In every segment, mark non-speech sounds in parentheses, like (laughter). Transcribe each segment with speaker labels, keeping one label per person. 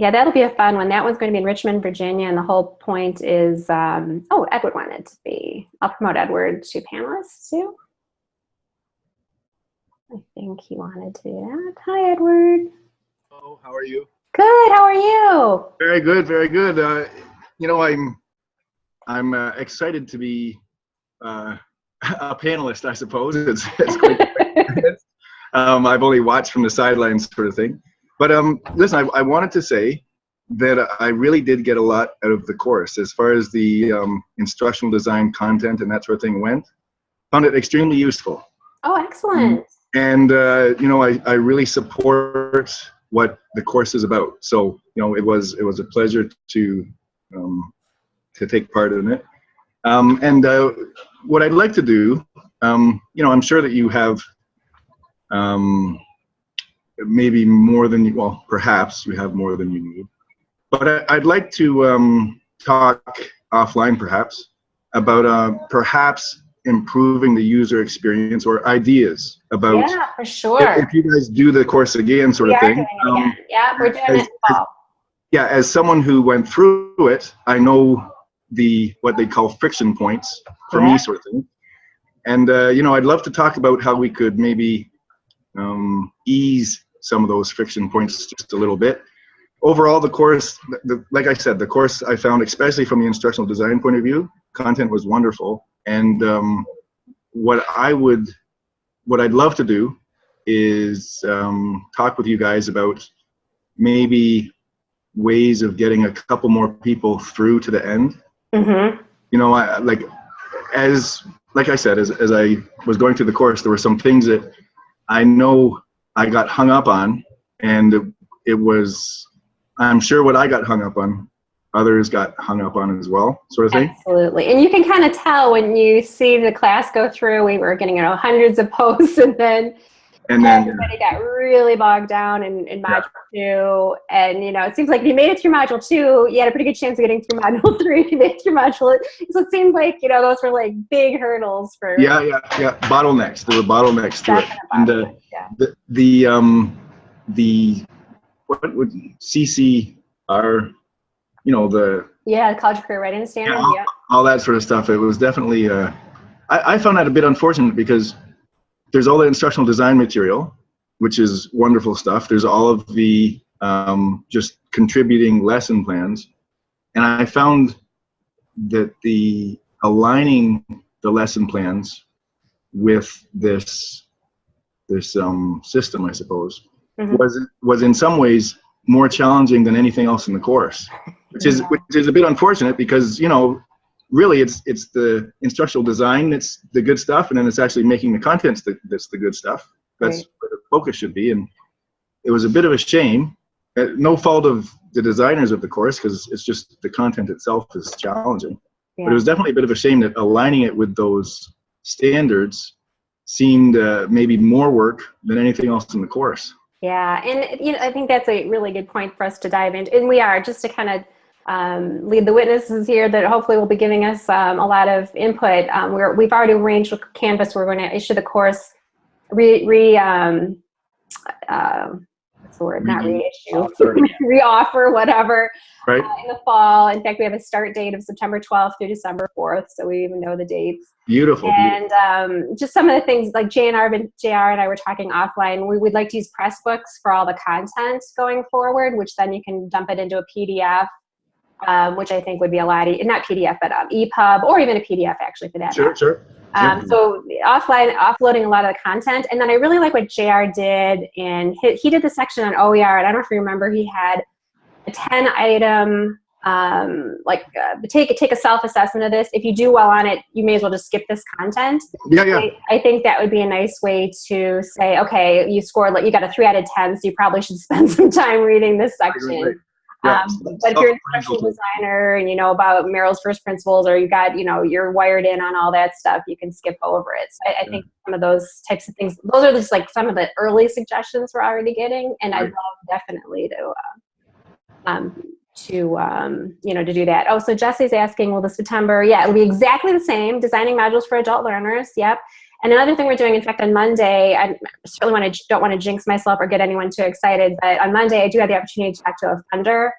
Speaker 1: Yeah, that'll be a fun one. That one's going to be in Richmond, Virginia, and the whole point is, um, oh, Edward wanted to be. I'll promote Edward to panelists too. I think he wanted to do that. Hi, Edward.
Speaker 2: Hello, how are you?
Speaker 1: Good. How are you?
Speaker 2: Very good, very good. Uh, you know, I'm I'm uh, excited to be uh, (laughs) a panelist. I suppose it's, it's quite (laughs) (laughs) um, I've only watched from the sidelines, sort of thing. But um, listen, I, I wanted to say that I really did get a lot out of the course as far as the um, instructional design content and that sort of thing went. Found it extremely useful.
Speaker 1: Oh, excellent.
Speaker 2: And uh, you know, I, I really support what the course is about. So you know, it was it was a pleasure to um, to take part in it. Um, and uh, what I'd like to do, um, you know, I'm sure that you have um, maybe more than you, well, perhaps you have more than you need. But I, would like to um, talk offline, perhaps, about uh, perhaps improving the user experience or ideas about.
Speaker 1: Yeah, for sure.
Speaker 2: If, if you guys do the course again, sort
Speaker 1: we
Speaker 2: of thing.
Speaker 1: Um, yeah, we're doing as, it. As,
Speaker 2: yeah, as someone who went through it, I know the what they call friction points for yeah. me, sort of thing. And uh, you know, I'd love to talk about how we could maybe um, ease some of those friction points just a little bit. Overall, the course, the, like I said, the course I found, especially from the instructional design point of view, content was wonderful. And um, what I would, what I'd love to do is um, talk with you guys about maybe ways of getting a couple more people through to the end.
Speaker 1: Mm -hmm.
Speaker 2: You know, I, like as like I said, as as I was going through the course, there were some things that I know I got hung up on, and it, was, I'm sure what I got hung up on, others got hung up on as well, sort of thing.
Speaker 1: Absolutely, and you can kind of tell when you see the class go through. We were getting you know hundreds of posts, (laughs) and then and then everybody got really bogged down in, in module yeah. two. And you know, it seems like if you made it through module two, you had a pretty good chance of getting through module (laughs) three. If you made it through module, so it seems like you know those were like big hurdles for.
Speaker 2: Yeah, yeah, yeah. Bottlenecks. There were bottlenecks to it. And uh, yeah. the the um the what would CCR, you know the.
Speaker 1: Yeah, College Career Readiness Standard. Yeah,
Speaker 2: all, yeah. all that sort of stuff. It was definitely. Uh, I, I found that a bit unfortunate because there's all the instructional design material, which is wonderful stuff. There's all of the um, just contributing lesson plans. And I found that the aligning the lesson plans with this this um, system, I suppose, mm -hmm. was was in some ways more challenging than anything else in the course, which is which is a bit unfortunate because you know really it's it's the instructional design that's the good stuff and then it's actually making the contents that, that's the good stuff that's right. where the focus should be and it was a bit of a shame uh, no fault of the designers of the course because it's just the content itself is challenging yeah. but it was definitely a bit of a shame that aligning it with those standards seemed uh, maybe more work than anything else in the course
Speaker 1: yeah and you know i think that's a really good point for us to dive into and we are just to kind of um, lead the witnesses here that hopefully will be giving us um, a lot of input. Um, we're, we've already arranged with Canvas, we're going to issue the course, re, re um, uh, what's the word, not reissue, (laughs) reoffer, whatever,
Speaker 2: right.
Speaker 1: Uh, in the fall. In fact, we have a start date of September 12th through December 4th, so we even know the dates.
Speaker 2: Beautiful.
Speaker 1: And um, just some of the things like JR and, JR and I were talking offline, we would like to use Pressbooks for all the content going forward, which then you can dump it into a PDF um, which I think would be a lot, e not PDF, but um, EPUB or even a PDF actually for that.
Speaker 2: Sure, matter. sure.
Speaker 1: Um, so offline, offloading a lot of the content. And then I really like what JR did and he, he did the section on OER. And I don't know if you remember, he had a 10 item, um, like uh, take, take a self-assessment of this. If you do well on it, you may as well just skip this content.
Speaker 2: Yeah, yeah.
Speaker 1: I, I think that would be a nice way to say, okay, you scored, like you got a three out of 10, so you probably should (laughs) spend some time reading this section. Right, right. Yeah, um, but if you're an instructional designer and you know about Merrill's first principles or you got, you know, you're wired in on all that stuff, you can skip over it. So I, I think some of those types of things, those are just like some of the early suggestions we're already getting. And right. I'd love definitely to, uh, um, to um, you know to do that. Oh, so Jesse's asking, will the September? Yeah, it'll be exactly the same. Designing modules for adult learners. Yep. And another thing we're doing, in fact, on Monday, I certainly want to, don't want to jinx myself or get anyone too excited, but on Monday I do have the opportunity to talk to a funder.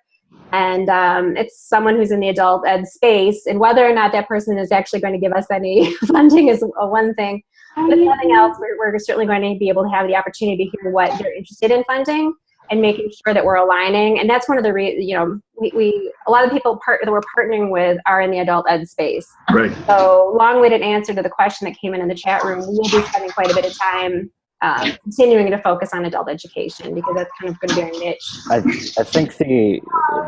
Speaker 1: And um, it's someone who's in the adult ed space and whether or not that person is actually going to give us any (laughs) funding is one thing. But nothing else we're, we're certainly going to be able to have the opportunity to hear what they're interested in funding and making sure that we're aligning. And that's one of the re you know we, we a lot of people part that we're partnering with are in the adult ed space.
Speaker 2: Right.
Speaker 1: So long-winded answer to the question that came in in the chat room we'll be spending quite a bit of time um, continuing to focus on adult education because that's kind of going to be our niche.
Speaker 3: I, I think the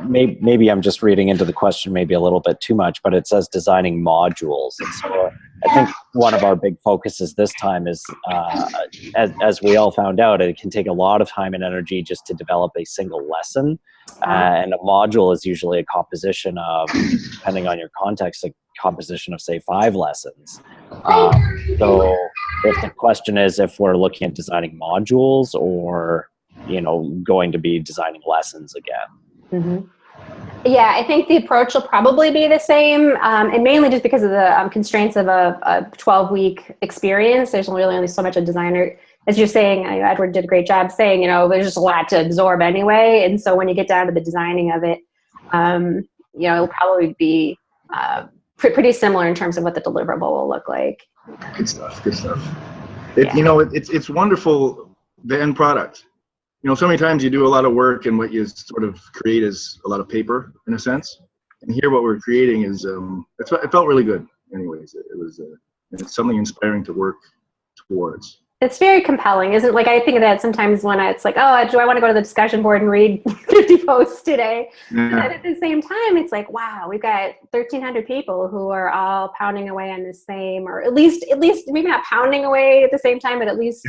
Speaker 3: maybe, maybe I'm just reading into the question maybe a little bit too much, but it says designing modules, and so I think one of our big focuses this time is, uh, as, as we all found out, it can take a lot of time and energy just to develop a single lesson, uh, and a module is usually a composition of, depending on your context, a composition of say five lessons. Um, so if the question is if we're looking at designing modules or you know going to be designing lessons again
Speaker 1: mm-hmm. Yeah i think the approach will probably be the same um, and mainly just because of the um, constraints of a, a 12 week experience there's really only so much a designer as you're saying edward did a great job saying you know there's just a lot to absorb anyway and so when you get down to the designing of it um, you know it'll probably be uh, pretty similar in terms of what the deliverable will look like
Speaker 2: Good stuff. Good stuff. It, yeah. You know, it, it's it's wonderful the end product. You know, so many times you do a lot of work, and what you sort of create is a lot of paper, in a sense. And here, what we're creating is um, it felt really good. Anyways, it, was uh, it's something inspiring to work towards
Speaker 1: it's very compelling, isn't it? Like I think of that sometimes when it's like, oh, do I want to go to the discussion board and read (laughs) 50 posts today? Yeah. And at the same time, it's like, wow, we've got 1,300 people who are all pounding away on the same, or at least, at least maybe not pounding away at the same time, but at least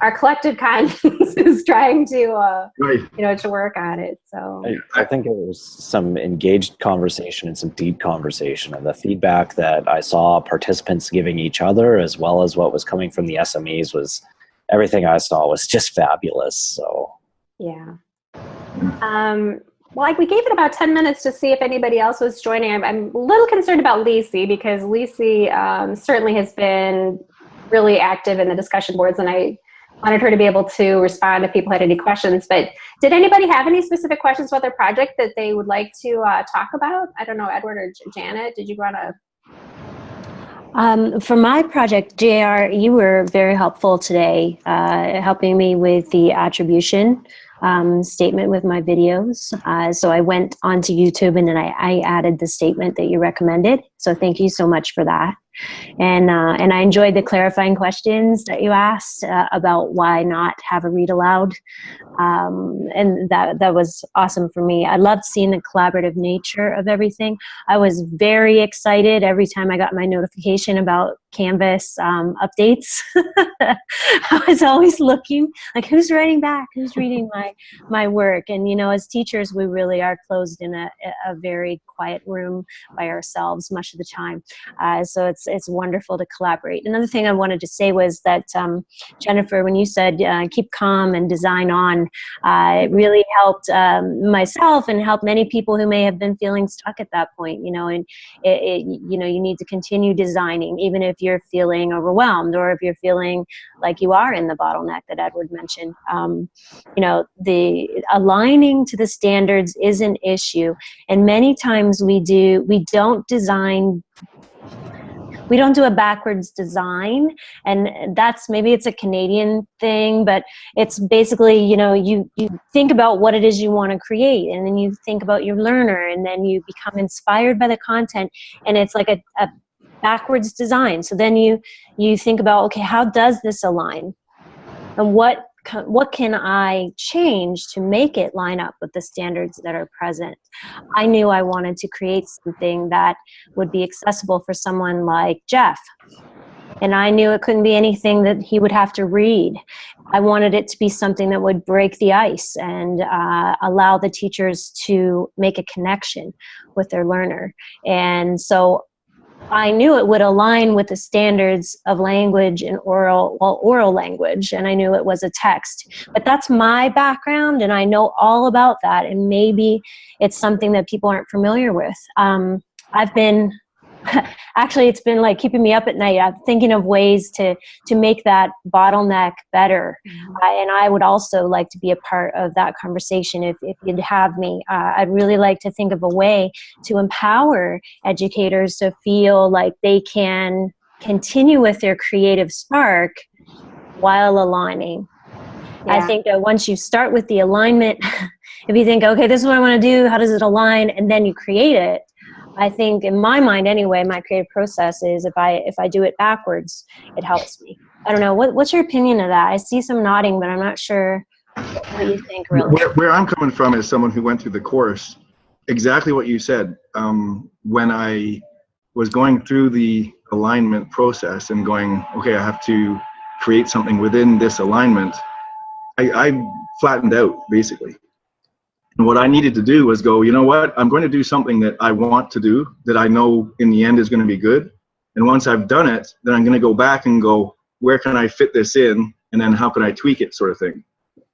Speaker 1: our collective conscience (laughs) is trying to uh, right. you know to work on it so
Speaker 3: I, I, think it was some engaged conversation and some deep conversation and the feedback that i saw participants giving each other as well as what was coming from the smes was everything i saw was just fabulous so
Speaker 1: yeah um well, like we gave it about 10 minutes to see if anybody else was joining. I'm, I'm a little concerned about Lisi because Lisi um, certainly has been really active in the discussion boards and I wanted her to be able to respond if people had any questions. But did anybody have any specific questions about their project that they would like to uh, talk about? I don't know, Edward or Janet, did you want to?
Speaker 4: Um, for my project, JR, you were very helpful today, uh, helping me with the attribution um, statement with my videos. Uh, so I went onto YouTube and then I, I added the statement that you recommended. So thank you so much for that. And, uh, and I enjoyed the clarifying questions that you asked uh, about why not have a read aloud. Um, and that, that was awesome for me. I loved seeing the collaborative nature of everything. I was very excited every time I got my notification about Canvas um, updates. (laughs) I was always looking like who's writing back, who's reading my my work. And you know, as teachers, we really are closed in a, a very quiet room by ourselves much of the time. Uh, so it's it's wonderful to collaborate. Another thing I wanted to say was that um, Jennifer, when you said uh, keep calm and design on, uh, it really helped um, myself and helped many people who may have been feeling stuck at that point. You know, and it, it, you know you need to continue designing even if you're feeling overwhelmed or if you're feeling like you are in the bottleneck that Edward mentioned. Um, you know, the aligning to the standards is an issue, and many times we do we don't design we don't do a backwards design and that's maybe it's a canadian thing but it's basically you know you you think about what it is you want to create and then you think about your learner and then you become inspired by the content and it's like a, a backwards design. So then you you think about okay how does this align? And what what can I change to make it line up with the standards that are present? I knew I wanted to create something that would be accessible for someone like Jeff. And I knew it couldn't be anything that he would have to read. I wanted it to be something that would break the ice and uh, allow the teachers to make a connection with their learner. And so I knew it would align with the standards of language and oral, well, oral language, and I knew it was a text. But that's my background, and I know all about that, and maybe it's something that people aren't familiar with. Um, I've been (laughs) actually it's been like keeping me up at night. I'm thinking of ways to to make that bottleneck better. Uh, and I would also like to be a part of that conversation if, if you'd have me. Uh, I'd really like to think of a way to empower educators to feel like they can continue with their creative spark while aligning. I think that once you start with the alignment, (laughs) if you think, okay, this is what I want to do, how does it align, and then you create it, I think in my mind anyway, my creative process is if I if I do it backwards, it helps me. I don't know. What, what's your opinion of that? I see some nodding, but I'm not sure what you think really.
Speaker 2: Where, where I'm coming from is someone who went through the course, exactly what you said. Um, when I was going through the alignment process and going, okay, I have to create something within this alignment, I, I flattened out basically. And what I needed to do was go, you know what? I'm going to do something that I want to do that I know in the end is going to be good. And once I've done it, then I'm going to go back and go, where can I fit this in? And then how can I tweak it, sort of thing.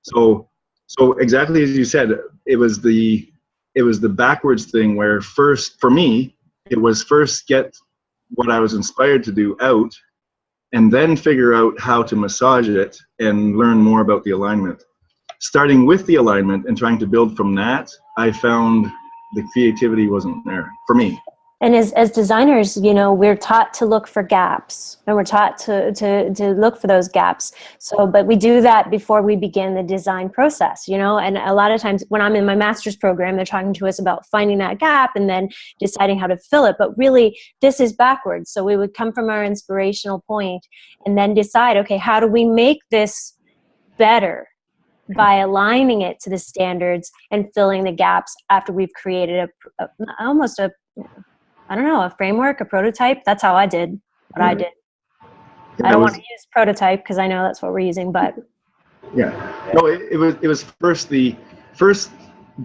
Speaker 2: So, so exactly as you said, it was the it was the backwards thing where first for me it was first get what I was inspired to do out, and then figure out how to massage it and learn more about the alignment. Starting with the alignment and trying to build from that, I found the creativity wasn't there for me.
Speaker 4: And as, as designers, you know, we're taught to look for gaps and we're taught to, to, to look for those gaps. So, but we do that before we begin the design process, you know, and a lot of times when I'm in my master's program, they're talking to us about finding that gap and then deciding how to fill it. But really, this is backwards. So we would come from our inspirational point and then decide, okay, how do we make this better? By aligning it to the standards and filling the gaps after we've created a, a almost a I don't know, a framework, a prototype. That's how I did what I
Speaker 2: Mhm.
Speaker 4: did.
Speaker 2: Yeah,
Speaker 4: I don't
Speaker 2: it
Speaker 4: want to use prototype because I know that's what we're using, but
Speaker 2: Yeah. No, it, it was it was first the first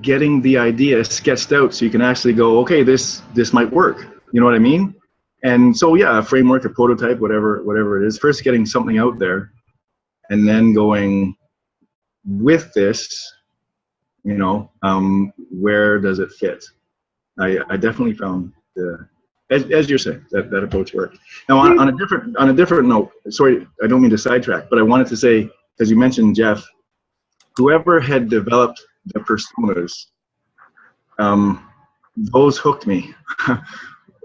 Speaker 2: getting the idea sketched out so you can actually go, okay, this this might work. You know what I mean? And so yeah, a framework, a prototype, whatever whatever it is. First getting something out there, and then going with this. You know, um, where does it fit? I I definitely found the as, as you're saying that that approach worked. Now on, on a different on a different note, sorry, I don't mean to sidetrack, but I wanted to say because you mentioned Jeff, whoever had developed the personas, um, those hooked me. (laughs)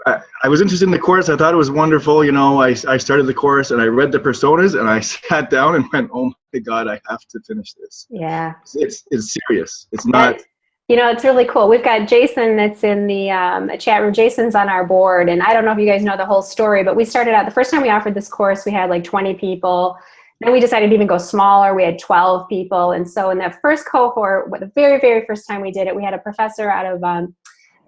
Speaker 2: I, I was interested in the course. I thought it was wonderful. You know, I, I started the course and I read the personas and I (laughs) sat down and went, oh my God, I have to finish this.
Speaker 1: Yeah.
Speaker 2: It's, it's, it's serious. It's not,
Speaker 1: you know, it's really cool. We've got Jason that's in the um, chat room. Jason's on our board, and I don't know if you guys know the whole story, but we started out the first time we offered this course, we had like 20 people. Then we decided to even go smaller. We had 12 people, and so in that first cohort, the very, very first time we did it, we had a professor out of um,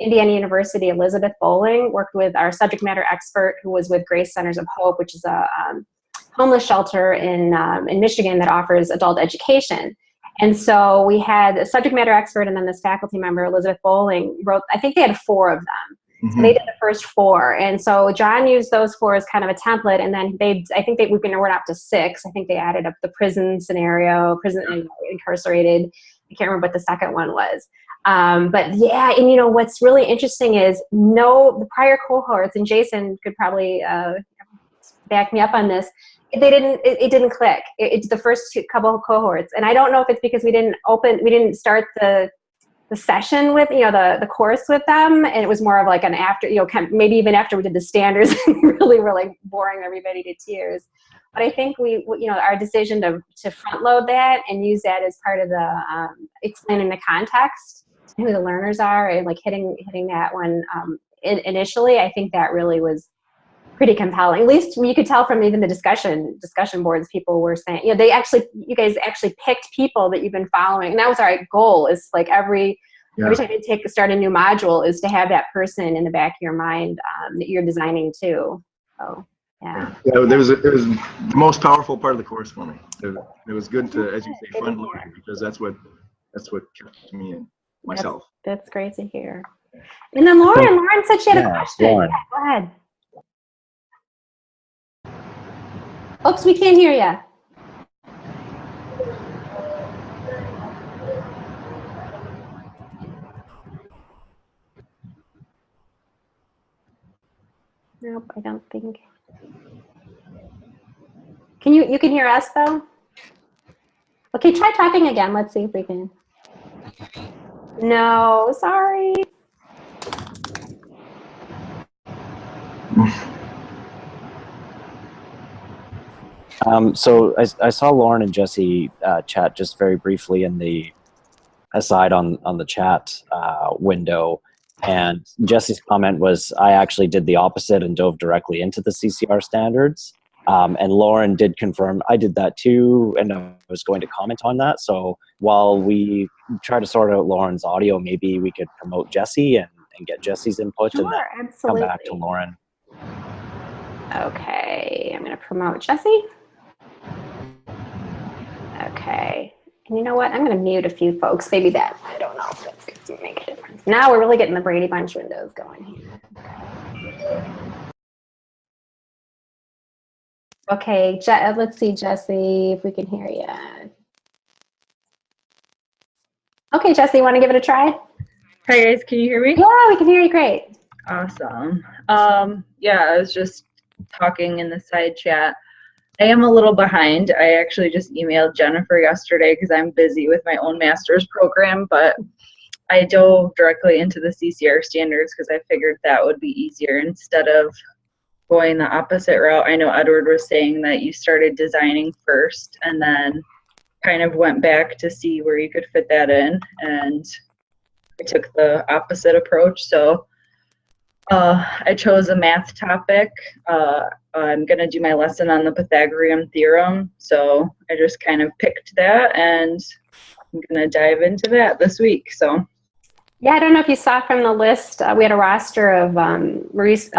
Speaker 1: Indiana University, Elizabeth Bowling, worked with our subject matter expert who was with Grace Centers of Hope, which is a um, homeless shelter in um, in Michigan that offers adult education. And so we had a subject matter expert and then this faculty member, Elizabeth Bowling, wrote, I think they had four of them. So
Speaker 2: mhm.
Speaker 1: they did the first four. And so John used those four as kind of a template. And then they, I think they, we've been, we're up to six. I think they added up the prison scenario, prison incarcerated. I can't remember what the second one was. Um, but yeah, and you know, what's really interesting is no, the prior cohorts, and Jason could probably uh, back me up on this, they didn't it, it didn't click. It, it's the first two, couple cohorts. And i don't know if it's because we didn't open we didn't start the the session with you know the the course with them and it was more of like an after you know kind of, maybe even after we did the standards (laughs) really were like boring everybody to tears but i think we you know our decision to to front load that and use that as part of the um, explaining the context who the learners are and like hitting hitting that one um, in, initially i think that really was pretty compelling. At least you could tell from even the discussion discussion boards, people were saying, you know, they actually, you guys actually picked people that you've been following, and that was our goal. Is like every
Speaker 2: Yeah.
Speaker 1: every time you take start a new module, is to have that person in the back of your mind um, that you're designing too. So yeah,
Speaker 2: Yeah, there was, it was the most powerful part of the course for me. It, it was good to, as you say,
Speaker 1: Good to
Speaker 2: front
Speaker 1: hear.
Speaker 2: loading because that's what, that's what kept me in myself.
Speaker 1: that's great to hear. And then Lauren, Lauren said she had a question.
Speaker 3: Lauren.
Speaker 1: Yeah, go ahead. Oops, we can't hear you. Nope, I don't think. Can you, you can hear us though? Okay, try talking again. Let's see if we can. No, sorry.
Speaker 3: Um, so I, I saw Lauren and Jesse uh, chat just very briefly in the aside on on the chat uh, window, and Jesse's comment was, "I actually did the opposite and dove directly into the CCR standards." Um, and Lauren did confirm I did that too, and I was going to comment on that. So while we try to sort out Lauren's audio, maybe we could promote Jesse and, and get Jesse's input
Speaker 1: Sure,
Speaker 3: and then
Speaker 1: absolutely.
Speaker 3: come back to Lauren.
Speaker 1: Okay, I'm gonna promote Jesse. Okay, and you know what? I'm gonna mute a few folks. Maybe that, I don't know if that's gonna make a difference. Now we're really getting the Brady Bunch windows going here. Okay, Je- uh, let's see, Jesse, if we can hear you. Okay, Jesse, you wanna give it a try?
Speaker 5: Hi guys, can you hear me?
Speaker 1: Yeah, we can hear you great.
Speaker 5: Awesome. Um, yeah, I was just talking in the side chat. I am a little behind. I actually just emailed Jennifer yesterday because I'm busy with my own master's program, but I dove directly into the CCR standards because I figured that would be easier instead of going the opposite route. I know Edward was saying that you started designing first and then kind of went back to see where you could fit that in and I took the opposite approach. So uh, I chose a math topic. Uh, I'm going to do my lesson on the Pythagorean theorem. So I just kind of picked that and I'm going to dive into that this week. So
Speaker 1: Yeah, I don't know if you saw from the list, uh, we had a roster of um, Maurice,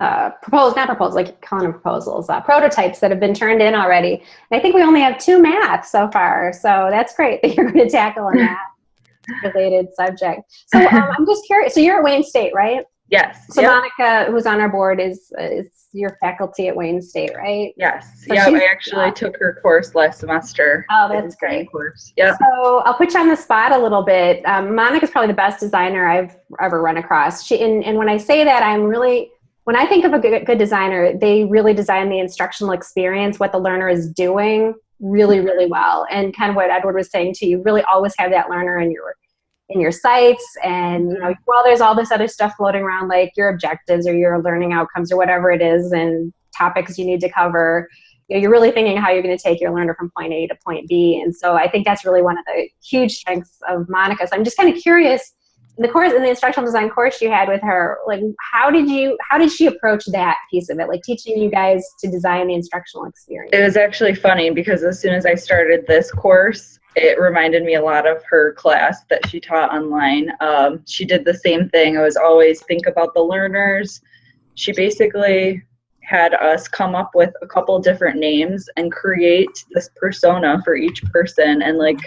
Speaker 1: uh, proposed, not proposals, like calling them proposals, uh, prototypes that have been turned in already. And I think we only have two math so far, so that's great that (laughs) you're going to tackle a math (laughs) related subject. So um, I'm just curious. So you're at Wayne State, right?
Speaker 5: yes,
Speaker 1: So
Speaker 5: yep,
Speaker 1: Monica, who's on our board, is is your faculty at Wayne State, right?
Speaker 5: yes,
Speaker 1: So
Speaker 5: yeah. I actually took her course last semester.
Speaker 1: Oh, that's great.
Speaker 5: Course. Yep.
Speaker 1: So I'll put you on the spot a little bit. Um, Monica's probably the best designer I've ever run across. She, and, and when I say that, I'm really, when I think of a good, good designer, they really design the instructional experience, what the learner is doing really, really well. And kind of what Edward was saying too, you really always have that learner in your in your sights and you know while there's all this other stuff floating around like your objectives or your learning outcomes or whatever it is and topics you need to cover you know, you're really thinking how you're going to take your learner from point A to point B. And so I think that's really one of the huge strengths of Monica. So I'm just kind of curious, the course, in the instructional design course you had with her, like how did you, how did she approach that piece of it? Like teaching you guys to design the instructional experience?
Speaker 5: It was actually funny because as soon as I started this course, it reminded me a lot of her class that she taught online. Um, she did the same thing. It was always think about the learners. She basically had us come up with a couple different names and create this persona for each person and like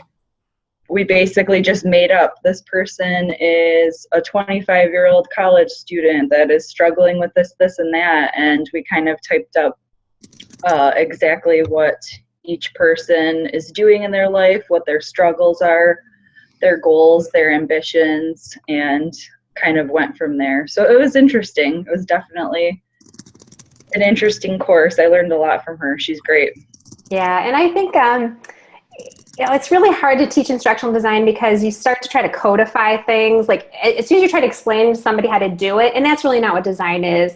Speaker 5: we basically just made up. This person is a 25 year old college student that is struggling with this this and that and we kind of typed up uh, exactly what each person is doing in their life what their struggles are their goals their ambitions and kind of went from there. So it was interesting. It was definitely an interesting course. I learned a lot from her. She's great.
Speaker 1: Yeah, and I think um, you know it's really hard to teach instructional design because you start to try to codify things. Like as soon as you try to explain to somebody how to do it, and that's really not what design is.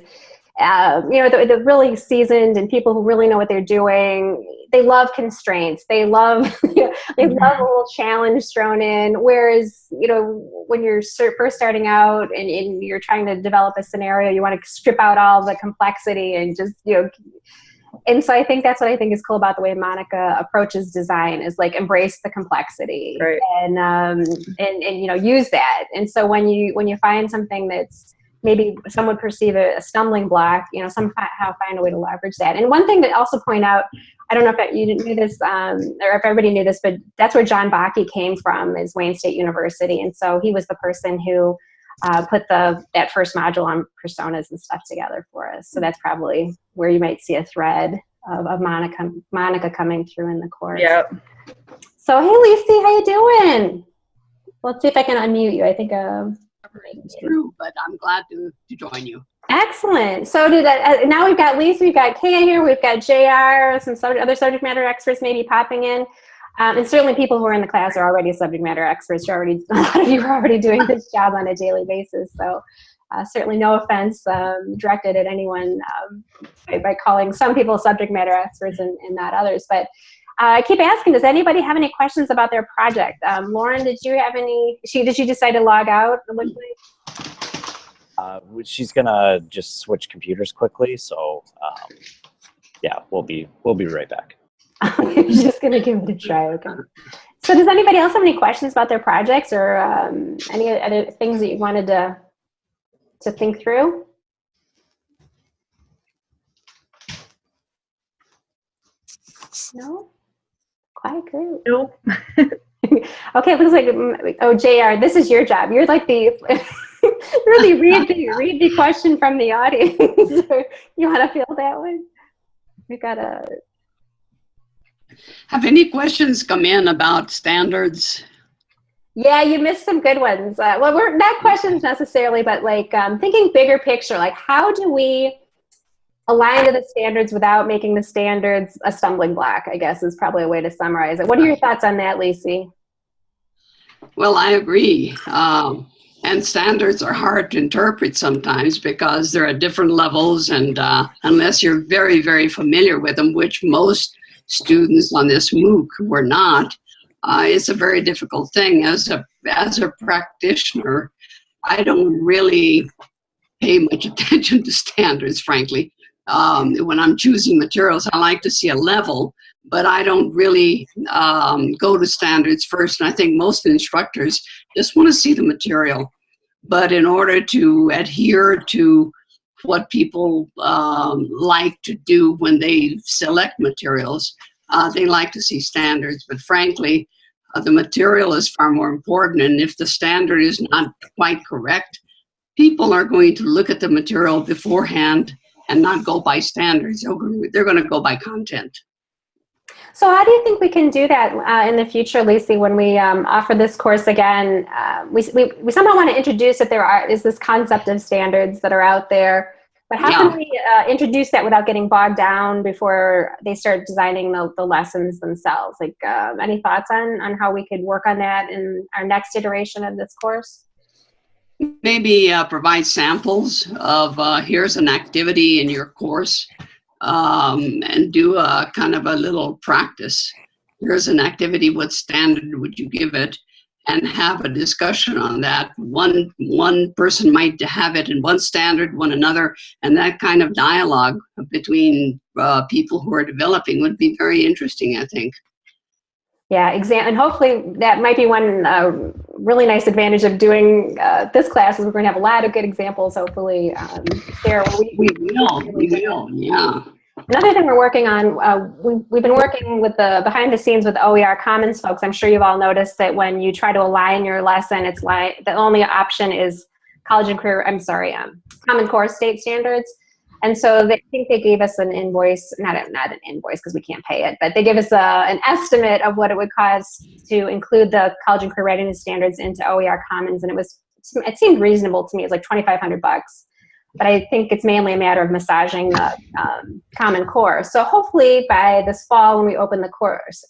Speaker 1: Um, you know, the, the really seasoned and people who really know what they're doing, they love constraints. They love (laughs) you know, they love a little challenge thrown in. Whereas you know when you're first starting out and, and you're trying to develop a scenario, you want to strip out all the complexity and just you know and so I think that's what I think is cool about the way Monica approaches design is like embrace the complexity
Speaker 5: Right.
Speaker 1: and um and and you know use that. And so when you when you find something that's maybe some would perceive a, a stumbling block, you know, somehow find a way to leverage that. And one thing to also point out, I don't know if that, you knew this um, or if everybody knew this, but that's where John Bakke came from is Wayne State University. And so he was the person who uh, put the that first module on personas and stuff together for us. So that's probably where you might see a thread of, of Monica Monica coming through in the course.
Speaker 5: yep
Speaker 1: So hey, Lacey, how you doing? Let's see if I can unmute you. I think. Uh,
Speaker 6: It's true, but I'm glad to, to join you.
Speaker 1: Excellent. So did uh, now we've got Lisa, we've got Kaya here, we've got JR, some sub other subject matter experts maybe popping in. Um, and certainly people who are in the class are already subject matter experts. You're already, (laughs) a lot of you are already doing this (laughs) job on a daily basis. So uh, certainly no offense um, directed at anyone um, by, by, calling some people subject matter experts and, and not others. But uh, I keep asking, does anybody have any questions about their project? Um, Lauren, did you have any, she, did you decide to log out?
Speaker 3: Uh, she's gonna just switch computers quickly, so um, yeah, we'll be we'll be right back. (laughs)
Speaker 1: You're just gonna give it a try, okay? So, does anybody else have any questions about their projects or um, any other things that you wanted to to think through? No? Quiet group.
Speaker 5: Nope. (laughs)
Speaker 1: okay, looks like, mm, oh, JR, this is your job. You're like the, (laughs) really read the, read the question from the audience. you want to feel that one? We got a.
Speaker 6: Have any questions come in about standards?
Speaker 1: Yeah, you missed some good ones. Uh, well, we're not questions necessarily, but like um, thinking bigger picture, like how do we align to the standards without making the standards a stumbling block, I guess is probably a way to summarize it. What are your thoughts on that, Lacey?
Speaker 6: Well, I agree. Um, and standards are hard to interpret sometimes because they're at different levels and uh, unless you're very, very familiar with them, which most students on this MOOC were not, uh, it's a very difficult thing. As a, as a practitioner, I don't really pay much (laughs) attention to standards, frankly. Um, when I'm choosing materials, I like to see a level, but I don't really um, go to standards first. And I think most instructors just want to see the material. But in order to adhere to what people um, like to do when they select materials, uh, they like to see standards. But frankly, uh, the material is far more important. And if the standard is not quite correct, people are going to look at the material beforehand and not go by standards. They're going to go by content.
Speaker 1: So how do you think we can do that uh, in the future, Lacey, when we um, offer this course again? Uh, we, we, we somehow want to introduce that there are, is this concept of standards that are out there, but how yeah. can we uh, introduce that without getting bogged down before they start designing the, the lessons themselves? Like, uh, any thoughts on, on how we could work on that in our next iteration of this course?
Speaker 6: Maybe uh, provide samples of uh, here's an activity in your course um, and do a kind of a little practice. Here's an activity, what standard would you give it? And have a discussion on that. One, one person might have it in one standard, one another, and that kind of dialogue between uh, people who are developing would be very interesting, I think.
Speaker 1: Yeah, exam, and hopefully that might be one uh, really nice advantage of doing uh, this class is we're going to have a lot of good examples, hopefully, um, there.
Speaker 6: We, we will, we will, yeah.
Speaker 1: Another thing we're working on, uh, we, we've been working with the behind the scenes with OER Commons folks. I'm sure you've all noticed that when you try to align your lesson, it's like the only option is college and career, I'm sorry, um, Common Core state standards. And so they think they gave us an invoice, not, a, not an invoice because we can't pay it, but they gave us a, an estimate of what it would cost to include the college and career readiness standards into OER Commons. And it was, it seemed reasonable to me. It was like 2,500 bucks but I think it's mainly a matter of massaging the um, Common Core. So hopefully by this fall when we open the course,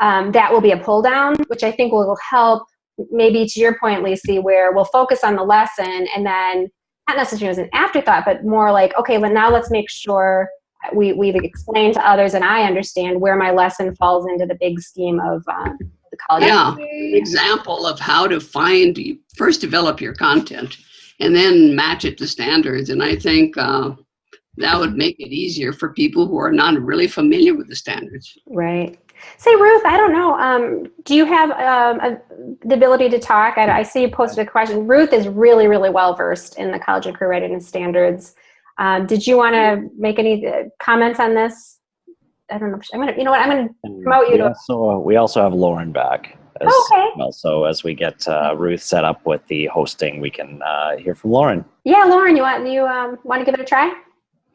Speaker 1: um, that will be a pull down, which I think will help maybe to your point, Lacey, where we'll focus on the lesson and then not necessarily as an afterthought, but more like, okay, well now let's make sure we, we've explained to others and I understand where my lesson falls into the big scheme of um, the college.
Speaker 6: Yeah, example of how to find, first develop your content and then match it to standards. And I think uh, that would make it easier for people who are not really familiar with the standards.
Speaker 1: Right. Say, Ruth, I don't know. Um, do you have um, a, the ability to talk? I, I, see you posted a question. Ruth is really, really well versed in the college and career readiness standards. Um, did you want to make any uh, comments on this? I don't know. I'm gonna, you know what? I'm gonna promote you.
Speaker 3: We also, we also have Lauren back as okay. well. So as we get uh, Ruth set up with the hosting, we can uh, hear from Lauren.
Speaker 1: Yeah, Lauren, you want you um, want to give it a try?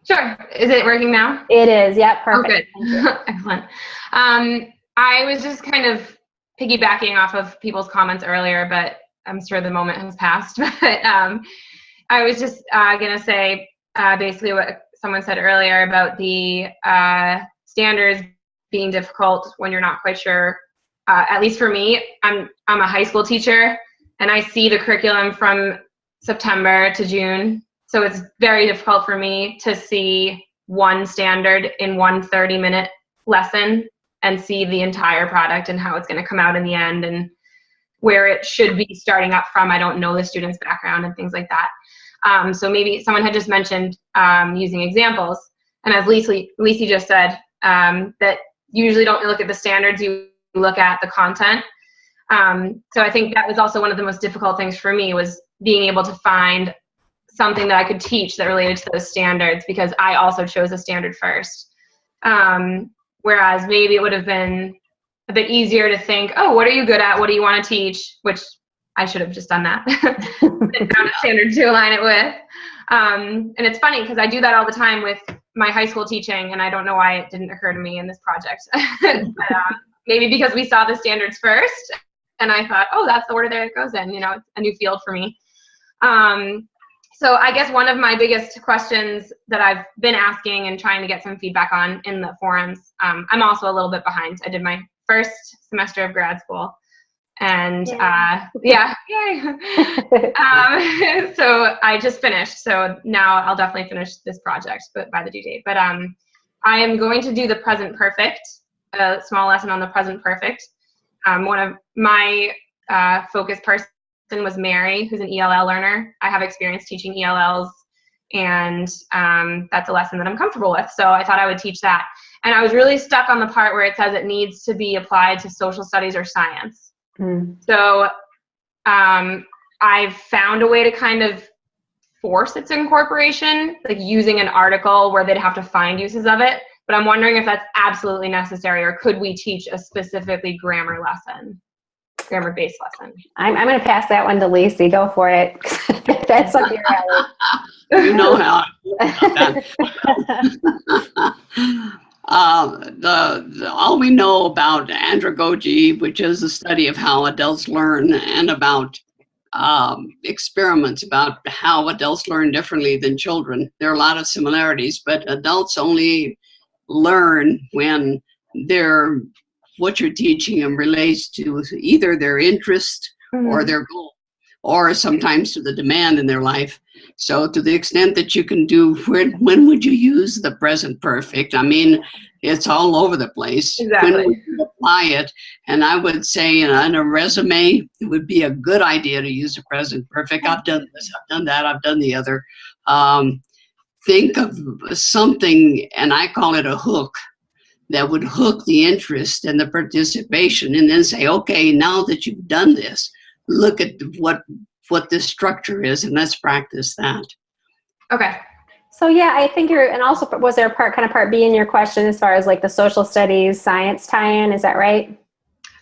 Speaker 7: Sure. Is it working now?
Speaker 1: It is. Yeah, perfect.
Speaker 7: Oh, good. (laughs) Excellent. Um, I was just kind of piggybacking off of people's comments earlier, but I'm sure the moment has passed. (laughs) but um, I was just uh, going to say uh, basically what someone said earlier about the uh, standards being difficult when you're not quite sure. Uh, at least for me, I'm I'm a high school teacher, and I see the curriculum from September to June. So it's very difficult for me to see one standard in one 30 minute lesson and see the entire product and how it's going to come out in the end and where it should be starting up from. I don't know the student's background and things like that. Um, so maybe someone had just mentioned um, using examples. And as Lisa, Lisa just said, um, that you usually don't look at the standards, you look at the content. Um, so I think that was also one of the most difficult things for me was being able to find something that I could teach that related to those standards because I also chose a standard first. Um, whereas maybe it would have been a bit easier to think, oh, what are you good at? What do you want to teach? Which I should have just done that (laughs) found a standard to align it with. Um, and it's funny because I do that all the time with my high school teaching, and I don't know why it didn't occur to me in this project. (laughs) but, um, maybe because we saw the standards first, and I thought, oh, that's the order that it goes in. You know, it's a new field for me. Um, so I guess one of my biggest questions that I've been asking and trying to get some feedback on in the forums, um, I'm also a little bit behind. I did my first semester of grad school, and yay. uh, yeah, yay. (laughs) um, (laughs) so I just finished. So now I'll definitely finish this project, but by the due date. But um, I am going to do the present perfect, a small lesson on the present perfect. Um, one of my uh, focus person was Mary, who's an ELL learner. I have experience teaching ELLs, and um, that's a lesson that I'm comfortable with. So I thought I would teach that. And I was really stuck on the part where it says it needs to be applied to social studies or science. Mm. So um, I've found a way to kind of force its incorporation, like using an article where they'd have to find uses of it. But I'm wondering if that's absolutely necessary, or could we teach a specifically grammar lesson? grammar-based lesson.
Speaker 1: I'm, I'm going to pass that one to Lacey. Go for it. (laughs) That's up your alley.
Speaker 6: you know how. (laughs) uh, the, the, all we know about andragogy, which is the study of how adults learn, and about um, experiments about how adults learn differently than children. There are a lot of similarities, but adults only learn when they're what you're teaching them relates to either their interest mm-hmm. or their goal, or sometimes to the demand in their life. So to the extent that you can do, when, when would you use the present perfect? I mean, it's all over the place.
Speaker 7: Exactly.
Speaker 6: When would you apply it? And I would say in a, in a resume, it would be a good idea to use the present perfect. I've done this, I've done that, I've done the other. Um, think of something, and I call it a hook that would hook the interest and the participation and then say, okay, now that you've done this, look at what what this structure is and let's practice that.
Speaker 7: Okay.
Speaker 1: So yeah, I think you're, and also was there a part, kind of part B in your question as far as like the social studies, science tie-in, is that right?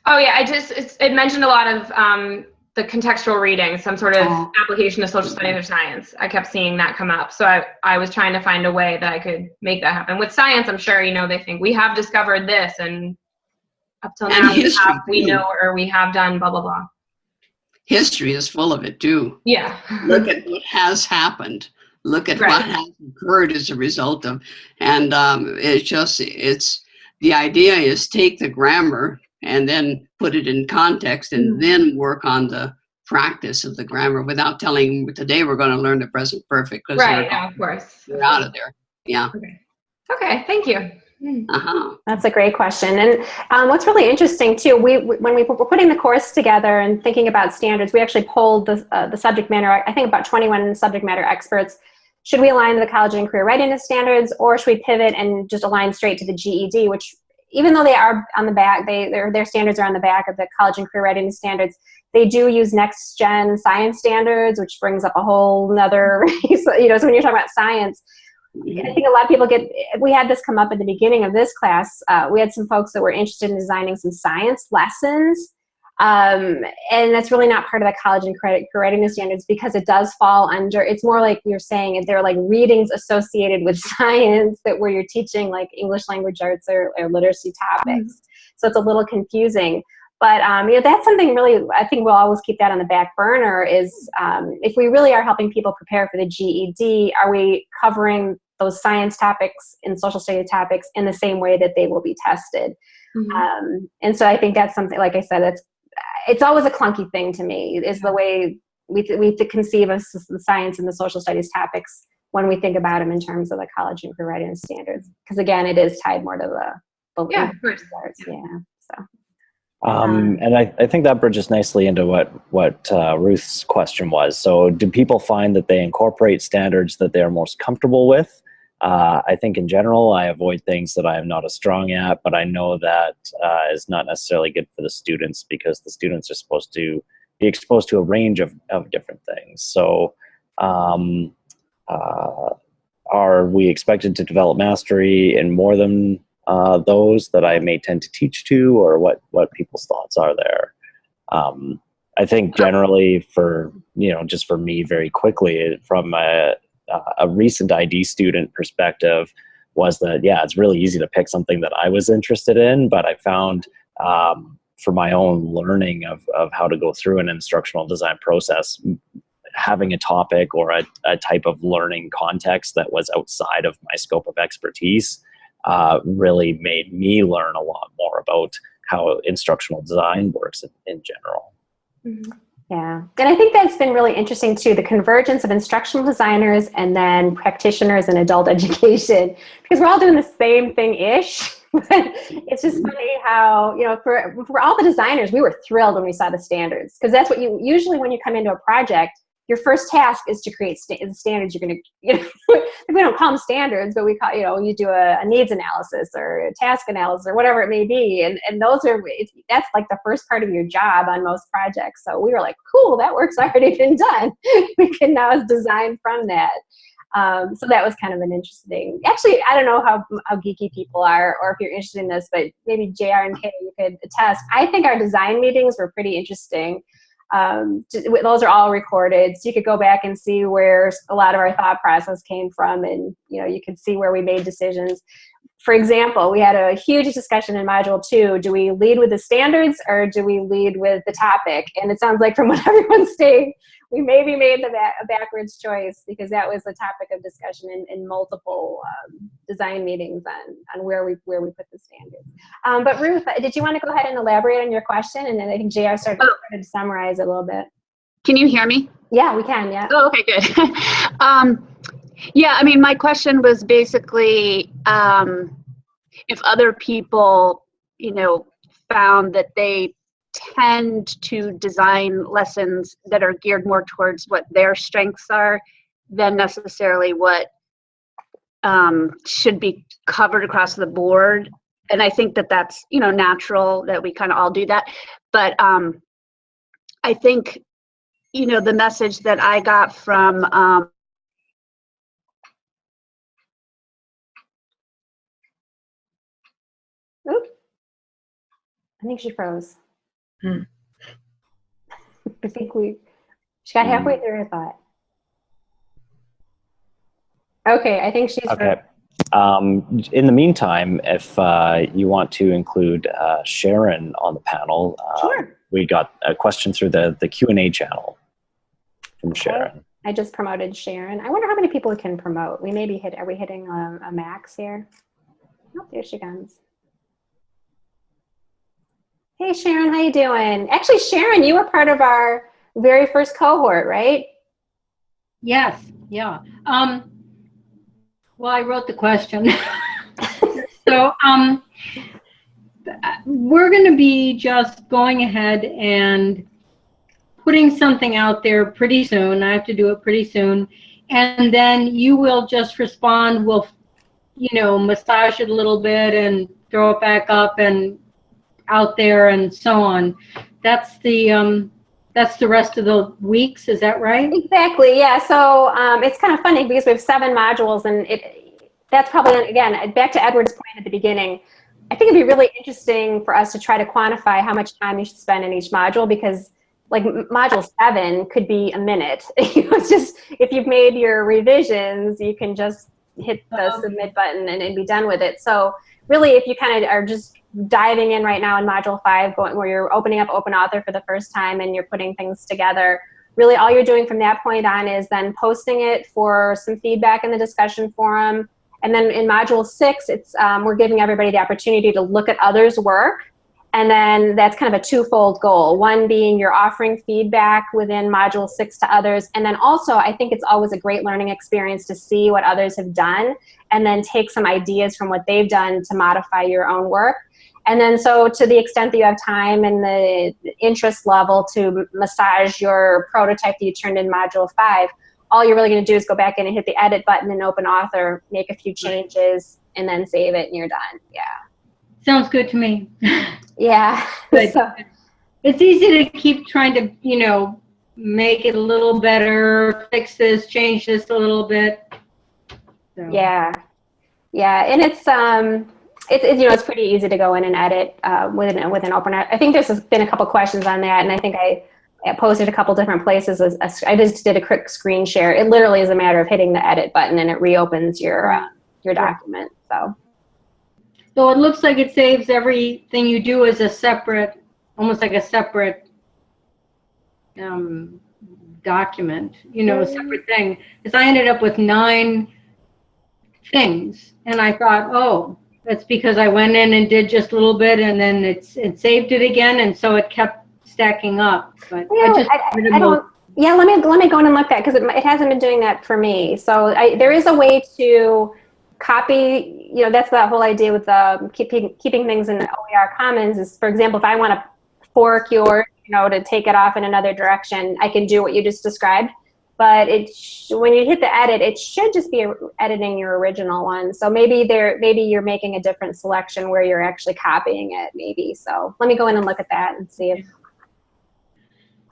Speaker 7: Oh yeah, I just, it mentioned a lot of um, the contextual reading, some sort of oh. application of social studies or science. I kept seeing that come up. So I, I was trying to find a way that I could make that happen. With science, I'm sure, you know, they think we have discovered this and up till now we, have, we know or we have done blah, blah, blah.
Speaker 6: History is full of it too.
Speaker 7: Yeah.
Speaker 6: Look at what has happened. Look at right. what has occurred as a result of, and um, it's just, it's, the idea is take the grammar and then put it in context and mm. then work on the practice of the grammar without telling today we're going to learn the present perfect
Speaker 7: because right yeah, of course
Speaker 6: we're out of there yeah
Speaker 7: okay okay thank you
Speaker 1: hmm. uh-huh. That's a great question. And um, what's really interesting too, we when we were putting the course together and thinking about standards, we actually polled the, uh, the subject matter, I think about 21 subject matter experts. Should we align the college and career readiness standards or should we pivot and just align straight to the GED, which even though they are on the back, they their, their standards are on the back of the college and career readiness standards, they do use next gen science standards, which brings up a whole nother, (laughs) you know, so when you're talking about science, I think a lot of people get, we had this come up at the beginning of this class. Uh, we had some folks that were interested in designing some science lessons um, and that's really not part of the college and credit readiness standards because it does fall under, it's more like you're saying, if they're like readings associated with (laughs) science that where you're teaching like English language arts or, or literacy topics. Mm -hmm. So it's a little confusing. But um, you know, that's something really, I think we'll always keep that on the back burner is um, if we really are helping people prepare for the GED, are we covering those science topics and social studies topics in the same way that they will be tested.
Speaker 7: Mhm.
Speaker 1: Um, and so I think that's something, like I said, it's it's always a clunky thing to me. Is the way we th- we th- conceive of the science and the social studies topics when we think about them in terms of the college and career readiness standards. Because again, it is tied more to the, the
Speaker 7: Yeah, of course.
Speaker 1: arts, yeah. So
Speaker 3: Um, and I, I think that bridges nicely into what what uh, Ruth's question was. So, do people find that they incorporate standards that they are most comfortable with? Uh, I think in general, I avoid things that I am not as strong at, but I know that uh, is not necessarily good for the students because the students are supposed to be exposed to a range of, of different things. So, um, uh, are we expected to develop mastery in more than uh, those that I may tend to teach to, or what what people's thoughts are there. Um, I think generally for you know just for me very quickly from a, a recent ID student perspective was that yeah it's really easy to pick something that I was interested in, but I found um, for my own learning of of how to go through an instructional design process having a topic or a, a type of learning context that was outside of my scope of expertise uh, really made me learn a lot more about how instructional design works in, in general.
Speaker 1: Yeah, and I think that's been really interesting too, the convergence of instructional designers and then practitioners in adult (laughs) education, because we're all doing the same thing-ish. (laughs) it's just funny how, you know, for, for all the designers, we were thrilled when we saw the standards, because that's what you, usually when you come into a project, your first task is to create the standards you're going (laughs) to, you know, we don't call them standards, but we call, you know, you do a, a needs analysis or a task analysis or whatever it may be. And, and those are, that's like the first part of your job on most projects. So we were like, cool, that work's (laughs) already been done. (laughs) we can now design from that. Um, so that was kind of an interesting, actually, I don't know how, how geeky people are or if you're interested in this, but maybe JR and Kay, you could attest. I think our design meetings were pretty interesting um, those are all recorded so you could go back and see where a lot of our thought process came from and you know you could see where we made decisions for example we had a huge discussion in module two do we lead with the standards or do we lead with the topic and it sounds like from (laughs) what everyone's saying we maybe made the ba backwards choice because that was the topic of discussion in, in multiple um, design meetings on, on where we where we put the standards. Um, but Ruth, did you want to go ahead and elaborate on your question? And then I think JR started,
Speaker 8: Oh.
Speaker 1: started to summarize a little bit.
Speaker 8: Can you hear me?
Speaker 1: Yeah, we can, yeah.
Speaker 8: Oh, okay, good. (laughs) um, yeah, I mean, my question was basically um, if other people, you know, found that they tend to design lessons that are geared more towards what their strengths are than necessarily what um, should be covered across the board. And I think that that's, you know, natural that we kind of all do that. But um, I think you know the message that i got from
Speaker 1: I think she froze.
Speaker 5: Hmm. (laughs)
Speaker 1: I think we, she got halfway through her thought. Okay, I think she's
Speaker 3: Okay. Um, in the meantime, if uh, you want to include uh, Sharon on the panel, uh,
Speaker 1: Sure.
Speaker 3: we got a question through the, the Q&A channel from Sharon.
Speaker 1: I just promoted Sharon. I wonder how many people can promote. We maybe hit, are we hitting a, a max here? Oh, there she comes. Hey Sharon, how you doing? Actually, Sharon, you were part of our very first cohort, right?
Speaker 9: Yes, yeah. Um, well, I wrote the question. (laughs) so um, we're going to be just going ahead and putting something out there pretty soon. I have to do it pretty soon. And then you will just respond. We'll, you know, massage it a little bit and throw it back up and out there and so on. That's the um, that's the rest of the weeks. Is that right?
Speaker 1: Exactly. Yeah. So um, it's kind of funny because we have seven modules, and it that's probably again back to Edward's point at the beginning. I think it'd be really interesting for us to try to quantify how much time you should spend in each module because like module seven could be a minute. (laughs) it's just if you've made your revisions, you can just hit the
Speaker 9: Um,
Speaker 1: submit button and, and be done with it. So really, if you kind of are just diving in right now in module five, going where you're opening up open author for the first time and you're putting things together, really all you're doing from that point on is then posting it for some feedback in the discussion forum. And then in module six, it's um, we're giving everybody the opportunity to look at others' work. And then that's kind of a twofold goal. One being you're offering feedback within module six to others. And then also, I think it's always a great learning experience to see what others have done and then take some ideas from what they've done to modify your own work. And then so to the extent that you have time and the interest level to massage your prototype that you turned in module five, all you're really gonna do is go back in and hit the edit button and open author, make a few changes, and then save it and you're done, yeah.
Speaker 9: Sounds good to me.
Speaker 1: Yeah. (laughs)
Speaker 9: Good. (laughs)
Speaker 1: So-
Speaker 9: It's easy to keep trying to, you know, make it a little better, fix this, change this a little bit. So,
Speaker 1: Yeah, yeah, and it's um, it's, it's you know it's pretty easy to go in and edit uh, with an with an open. I think there's been a couple questions on that, and I think I, I posted a couple different places. I just did a quick screen share. It literally is a matter of hitting the edit button, and it reopens your uh, your document. So
Speaker 9: So it looks like it saves everything you do as a separate, almost like a separate um, document, you know, a separate thing. Because I ended up with nine things, and I thought, oh, that's because I went in and did just a little bit, and then it's it saved it again, and so it kept stacking up. But
Speaker 1: Yeah,
Speaker 9: I just
Speaker 1: I, I don't. Yeah, let me let me go in and look at because it, it hasn't been doing that for me. So I, there is a way to copy. You know, that's the whole idea with um, keeping keeping things in the OER Commons. Is for example, if I want to fork yours, you know, to take it off in another direction, I can do what you just described. But it sh- when you hit the edit, it should just be editing your original one. So maybe there, maybe you're making a different selection where you're actually copying it. Maybe so. Let me go in and look at that and see if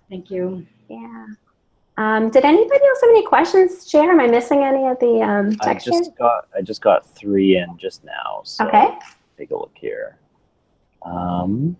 Speaker 9: Thank you.
Speaker 1: yeah. Um, did anybody else have any questions, Chair? Am I missing any of the um,
Speaker 3: I just got I just got three in just now. So
Speaker 1: Okay.
Speaker 3: take a look here. Um,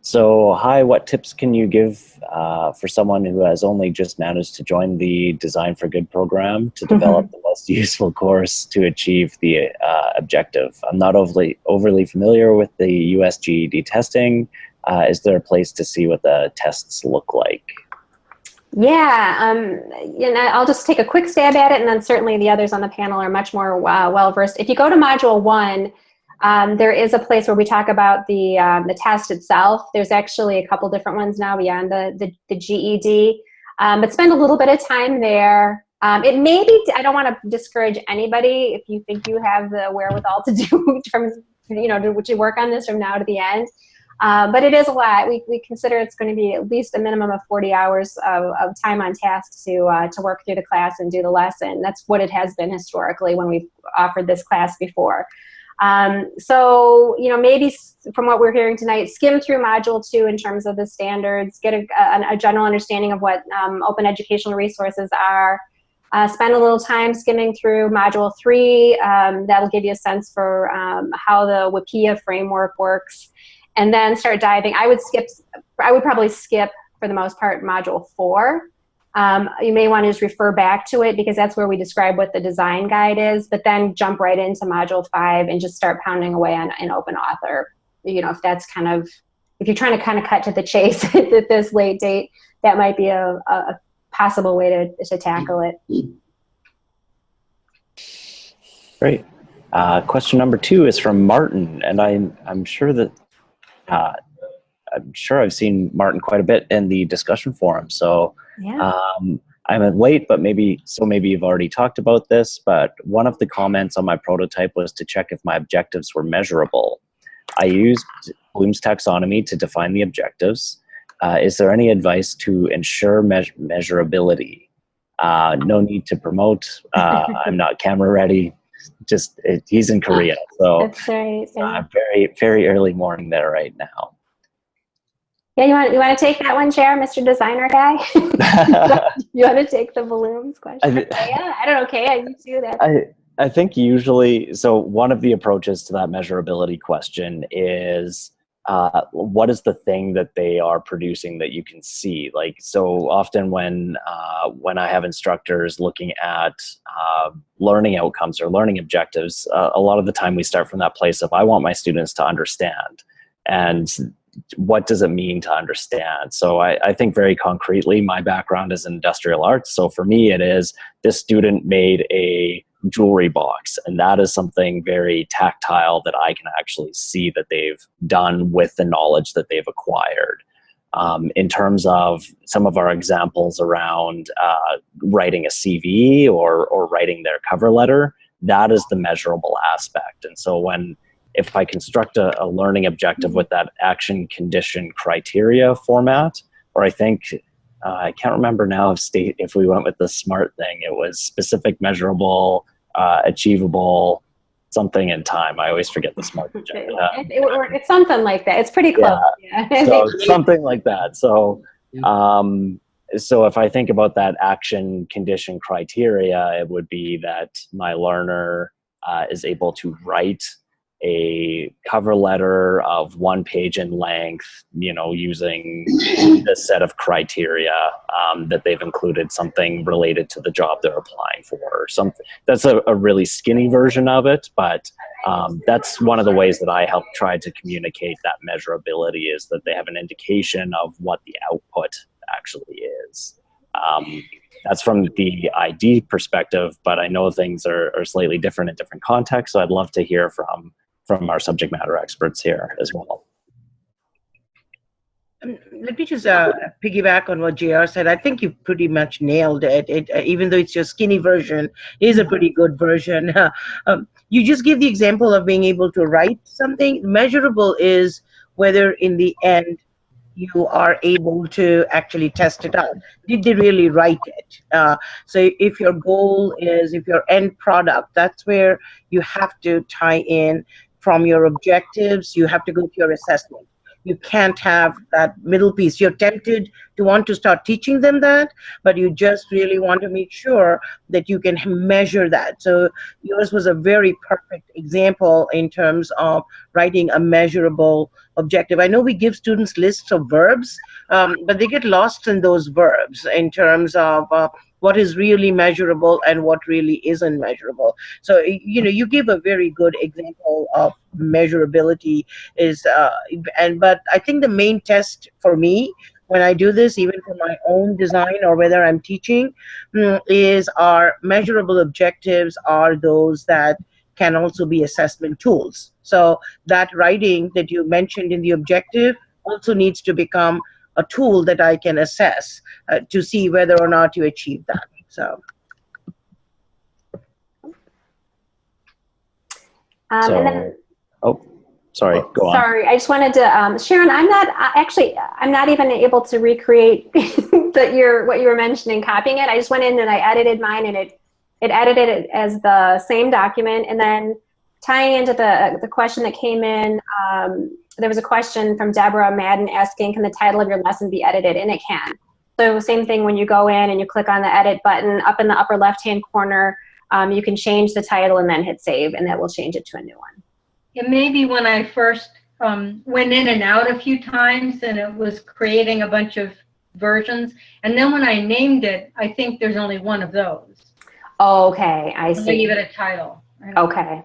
Speaker 3: so, hi, what tips can you give uh, for someone who has only just managed to join the Design for Good program to develop the most (laughs) useful course to achieve the uh, objective? I'm not overly, overly familiar with the US GED testing. Uh, is there a place to see what the tests look like?
Speaker 1: Yeah, um, you know, I'll just take a quick stab at it, and then certainly the others on the panel are much more uh, well versed. If you go to Module One, um, there is a place where we talk about the um, the test itself. There's actually a couple different ones now beyond the the, the GED, um, but spend a little bit of time there. Um, it may be. I don't want to discourage anybody if you think you have the wherewithal to do (laughs) from you know to, to work on this from now to the end. Uh, but it is a lot. We, we consider it's going to be at least a minimum of 40 hours of, of time on task to, uh, to work through the class and do the lesson. That's what it has been historically when we've offered this class before. Um, so, you know, maybe from what we're hearing tonight, skim through Module 2 in terms of the standards, get a, a, a general understanding of what um, open educational resources are, uh, spend a little time skimming through Module 3. Um, that'll give you a sense for um, how the WIPPEA framework works and then start diving. I would skip, I would probably skip for the most part module four. Um, you may want to just refer back to it because that's where we describe what the design guide is, but then jump right into module five and just start pounding away on an open author. You know, if that's kind of, if you're trying to kind of cut to the chase (laughs) at this late date, that might be a, a possible way to, to tackle it.
Speaker 3: Great. Uh, question number two is from Martin, and I'm I'm sure that uh, I'm sure I've seen Martin quite a bit in the discussion forum. So
Speaker 1: Yeah.
Speaker 3: um, I'm late, but maybe so maybe you've already talked about this. But one of the comments on my prototype was to check if my objectives were measurable. I used Bloom's taxonomy to define the objectives. Uh, is there any advice to ensure meas- measurability? Uh, no need to promote. Uh, (laughs) I'm not camera ready. Just it, he's in Korea, so
Speaker 1: That's right. Yeah.
Speaker 3: uh, very very early morning there right now.
Speaker 1: yeah, you want you want to take that one, Chair, Mr. Designer guy? (laughs) (laughs) you want to take the Bloom's question?
Speaker 3: I
Speaker 1: yeah, I don't know. Okay, I you too. That
Speaker 3: I I think usually so one of the approaches to that measurability question is uh, what is the thing that they are producing that you can see like so often when uh, when I have instructors looking at uh, learning outcomes or learning objectives uh, a lot of the time we start from that place of I want my students to understand and what does it mean to understand? So I, I think very concretely, my background is in industrial arts. So for me, it is this student made a jewelry box, and that is something very tactile that I can actually see that they've done with the knowledge that they've acquired. Um, in terms of some of our examples around uh, writing a CV or, or writing their cover letter, that is the measurable aspect. And so when if I construct a, a learning objective with that action condition criteria format, or I think uh, I can't remember now if state if we went with the smart thing, it was specific, measurable, uh, achievable, something in time. I always forget the smart. (laughs)
Speaker 1: it, it, it's something like that. It's pretty close.
Speaker 3: Yeah. yeah. so (laughs) something like that. So, um, so if I think about that action condition criteria, it would be that my learner uh, is able to write a cover letter of one page in length, you know, using this set of criteria um, that they've included something related to the job they're applying for or something. That's a, a really skinny version of it, but um, that's one of the ways that I help try to communicate that measurability is that they have an indication of what the output actually is. Um, that's from the ID perspective, but I know things are, are slightly different in different contexts. So I'd love to hear from from our subject matter experts here as well.
Speaker 10: Um, let me just uh, piggyback on what JR said. I think you pretty much nailed it. it uh, even though it's your skinny version, it is a pretty good version. (laughs) um, you just give the example of being able to write something. Measurable is whether in the end you are able to actually test it out. Did they really write it? Uh, so if your goal is, if your end product, that's where you have to tie in from your objectives, you have to go to your assessment. You can't have that middle piece. You're tempted to want to start teaching them that, but you just really want to make sure that you can measure that. So yours was a very perfect example in terms of writing a measurable objective. I know we give students lists of verbs, um, but they get lost in those verbs in terms of uh, what is really measurable and what really isn't measurable. So, you know, you give a very good example of measurability is, uh, and but I think the main test for me when I do this, even for my own design or whether I'm teaching, mm, is our measurable objectives are those that can also be assessment tools. So that writing that you mentioned in the objective also needs to become a tool that I can assess uh, to see whether or not you achieve that. So.
Speaker 1: Um,
Speaker 3: so
Speaker 1: then,
Speaker 3: oh, sorry, go on.
Speaker 1: Sorry, I just wanted to, um, Sharon, I'm not, actually, I'm not even able to recreate (laughs) that you're, what you were mentioning, copying it. I just went in and I edited mine and it, it edited it as the same document and then tying into the, the question that came in, um, there was a question from Deborah Madden asking, can the title of your lesson be edited? And it can. So same thing when you go in and you click on the edit button up in the upper left-hand corner, um, you can change the title and then hit save and that will change it to a new one.
Speaker 9: It may be when I first um, went in and out a few times and it was creating a bunch of versions. And then when I named it, I think there's only one of those.
Speaker 1: Okay, I see.
Speaker 9: I give it a title.
Speaker 1: Okay.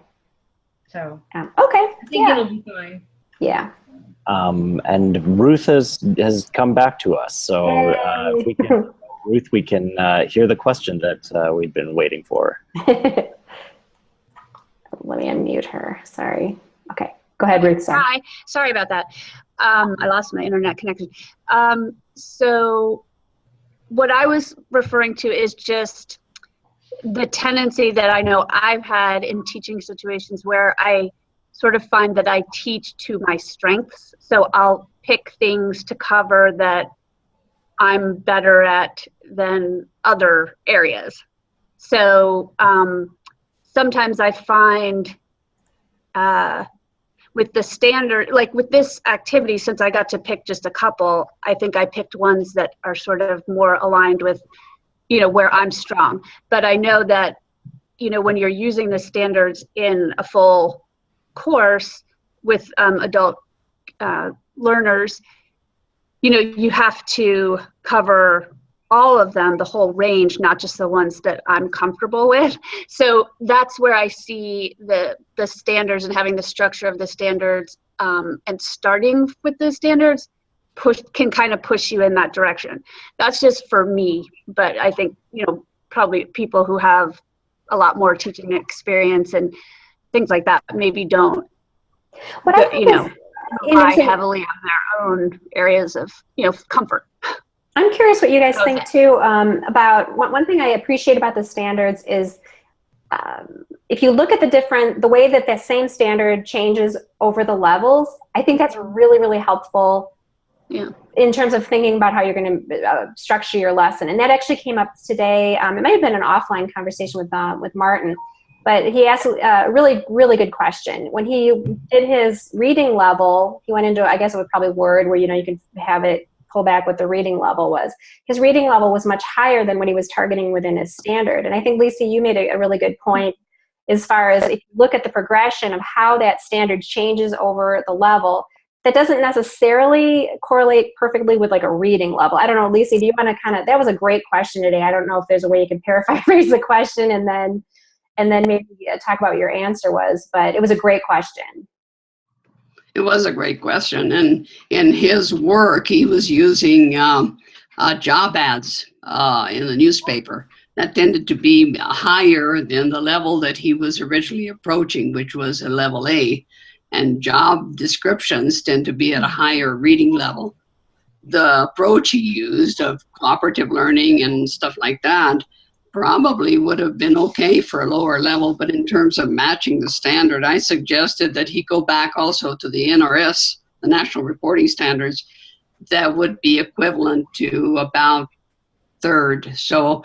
Speaker 9: So.
Speaker 1: Um, okay.
Speaker 9: I think
Speaker 1: yeah.
Speaker 9: it'll be fine.
Speaker 1: Yeah.
Speaker 3: Um, and Ruth has has come back to us. So uh, we can, Ruth, we can uh, hear the question that uh, we've been waiting for. (laughs)
Speaker 1: Let me unmute her. Sorry. Okay. Go ahead, Ruth. Sorry.
Speaker 8: Hi. Sorry about that. Um, I lost my internet connection. Um, so what I was referring to is just the tendency that I know I've had in teaching situations where I sort of find that I teach to my strengths. So I'll pick things to cover that I'm better at than other areas. So um, sometimes I find uh, with the standard, like with this activity, since I got to pick just a couple, I think I picked ones that are sort of more aligned with, you know, where I'm strong. But I know that, you know, when you're using the standards in a full course with um, adult uh, learners, you know, you have to cover all of them, the whole range, not just the ones that I'm comfortable with. So that's where I see the the standards and having the structure of the standards um, and starting with the standards push can kind of push you in that direction. That's just for me, but I think you know probably people who have a lot more teaching experience and things like that maybe don't.
Speaker 1: What I
Speaker 8: But,
Speaker 1: think
Speaker 8: you know, rely heavily on their own areas of you know comfort.
Speaker 1: I'm curious what you guys
Speaker 8: Okay.
Speaker 1: think too um, about one, one thing I appreciate about the standards is um, if you look at the different the way that the same standard changes over the levels, I think that's really really helpful.
Speaker 8: Yeah.
Speaker 1: In terms of thinking about how you're going to uh, structure your lesson, and that actually came up today. Um, it might have been an offline conversation with uh, with Martin, but he asked a really really good question. When he did his reading level, he went into I guess it was probably Word, where you know you can have it pull back what the reading level was. His reading level was much higher than what he was targeting within his standard. And I think, Lisa, you made a, a really good point as far as if you look at the progression of how that standard changes over the level, that doesn't necessarily correlate perfectly with like a reading level. I don't know, Lisa, do you want to kind of, that was a great question today. I don't know if there's a way you can paraphrase (laughs) the question and then, and then maybe uh, talk about your answer was, but it was a great question.
Speaker 6: It was a great question. And in his work, he was using um, uh, job ads uh, in the newspaper that tended to be higher than the level that he was originally approaching, which was a level A. And job descriptions tend to be at a higher reading level. The approach he used of cooperative learning and stuff like that probably would have been okay for a lower level, but in terms of matching the standard, I suggested that he go back also to the NRS, the National Reporting Standards, that would be equivalent to about third. So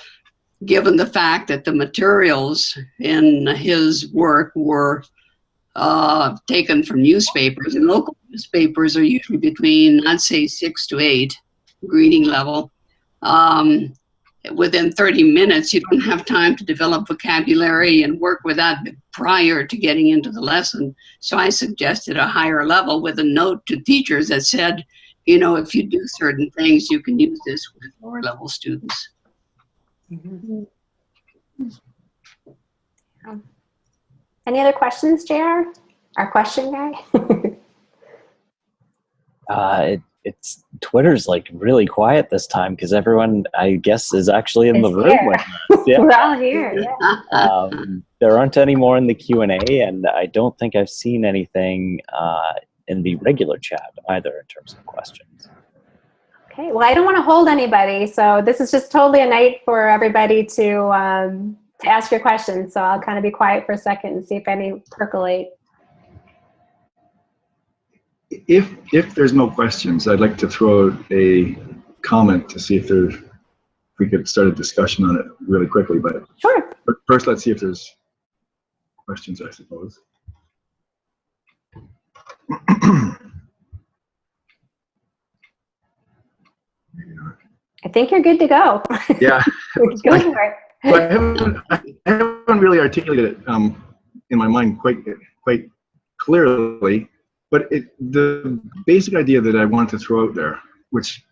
Speaker 6: given the fact that the materials in his work were uh, taken from newspapers, and local newspapers are usually between, I'd say, six to eight reading level. Um, within 30 minutes, you don't have time to develop vocabulary and work with that prior to getting into the lesson. So I suggested a higher level with a note to teachers that said, you know, if you do certain things, you can use this with lower level students.
Speaker 1: Any other questions, JR? Our question guy? (laughs)
Speaker 3: Uh, it, it's Twitter's like really quiet this time because everyone, I guess, is actually in the
Speaker 1: Is
Speaker 3: room with us. (laughs) Yeah.
Speaker 1: We're all here, yeah.
Speaker 3: um, there aren't any more in the Q and A, and I don't think I've seen anything uh, in the regular chat either in terms of questions.
Speaker 1: Okay, well, I don't want to hold anybody, so this is just totally a night for everybody to um, to ask your questions. So I'll kind of be quiet for a second and see if any percolate.
Speaker 2: If if there's no questions, I'd like to throw out a comment to see if there if we could start a discussion on it really quickly. But
Speaker 1: Sure.
Speaker 2: but first, let's see if there's questions. I suppose.
Speaker 1: I think you're good to go.
Speaker 2: Yeah. (laughs)
Speaker 1: go for it.
Speaker 2: So I haven't, I haven't really articulated it um, in my mind quite quite clearly, but it, the basic idea that I wanted to throw out there, which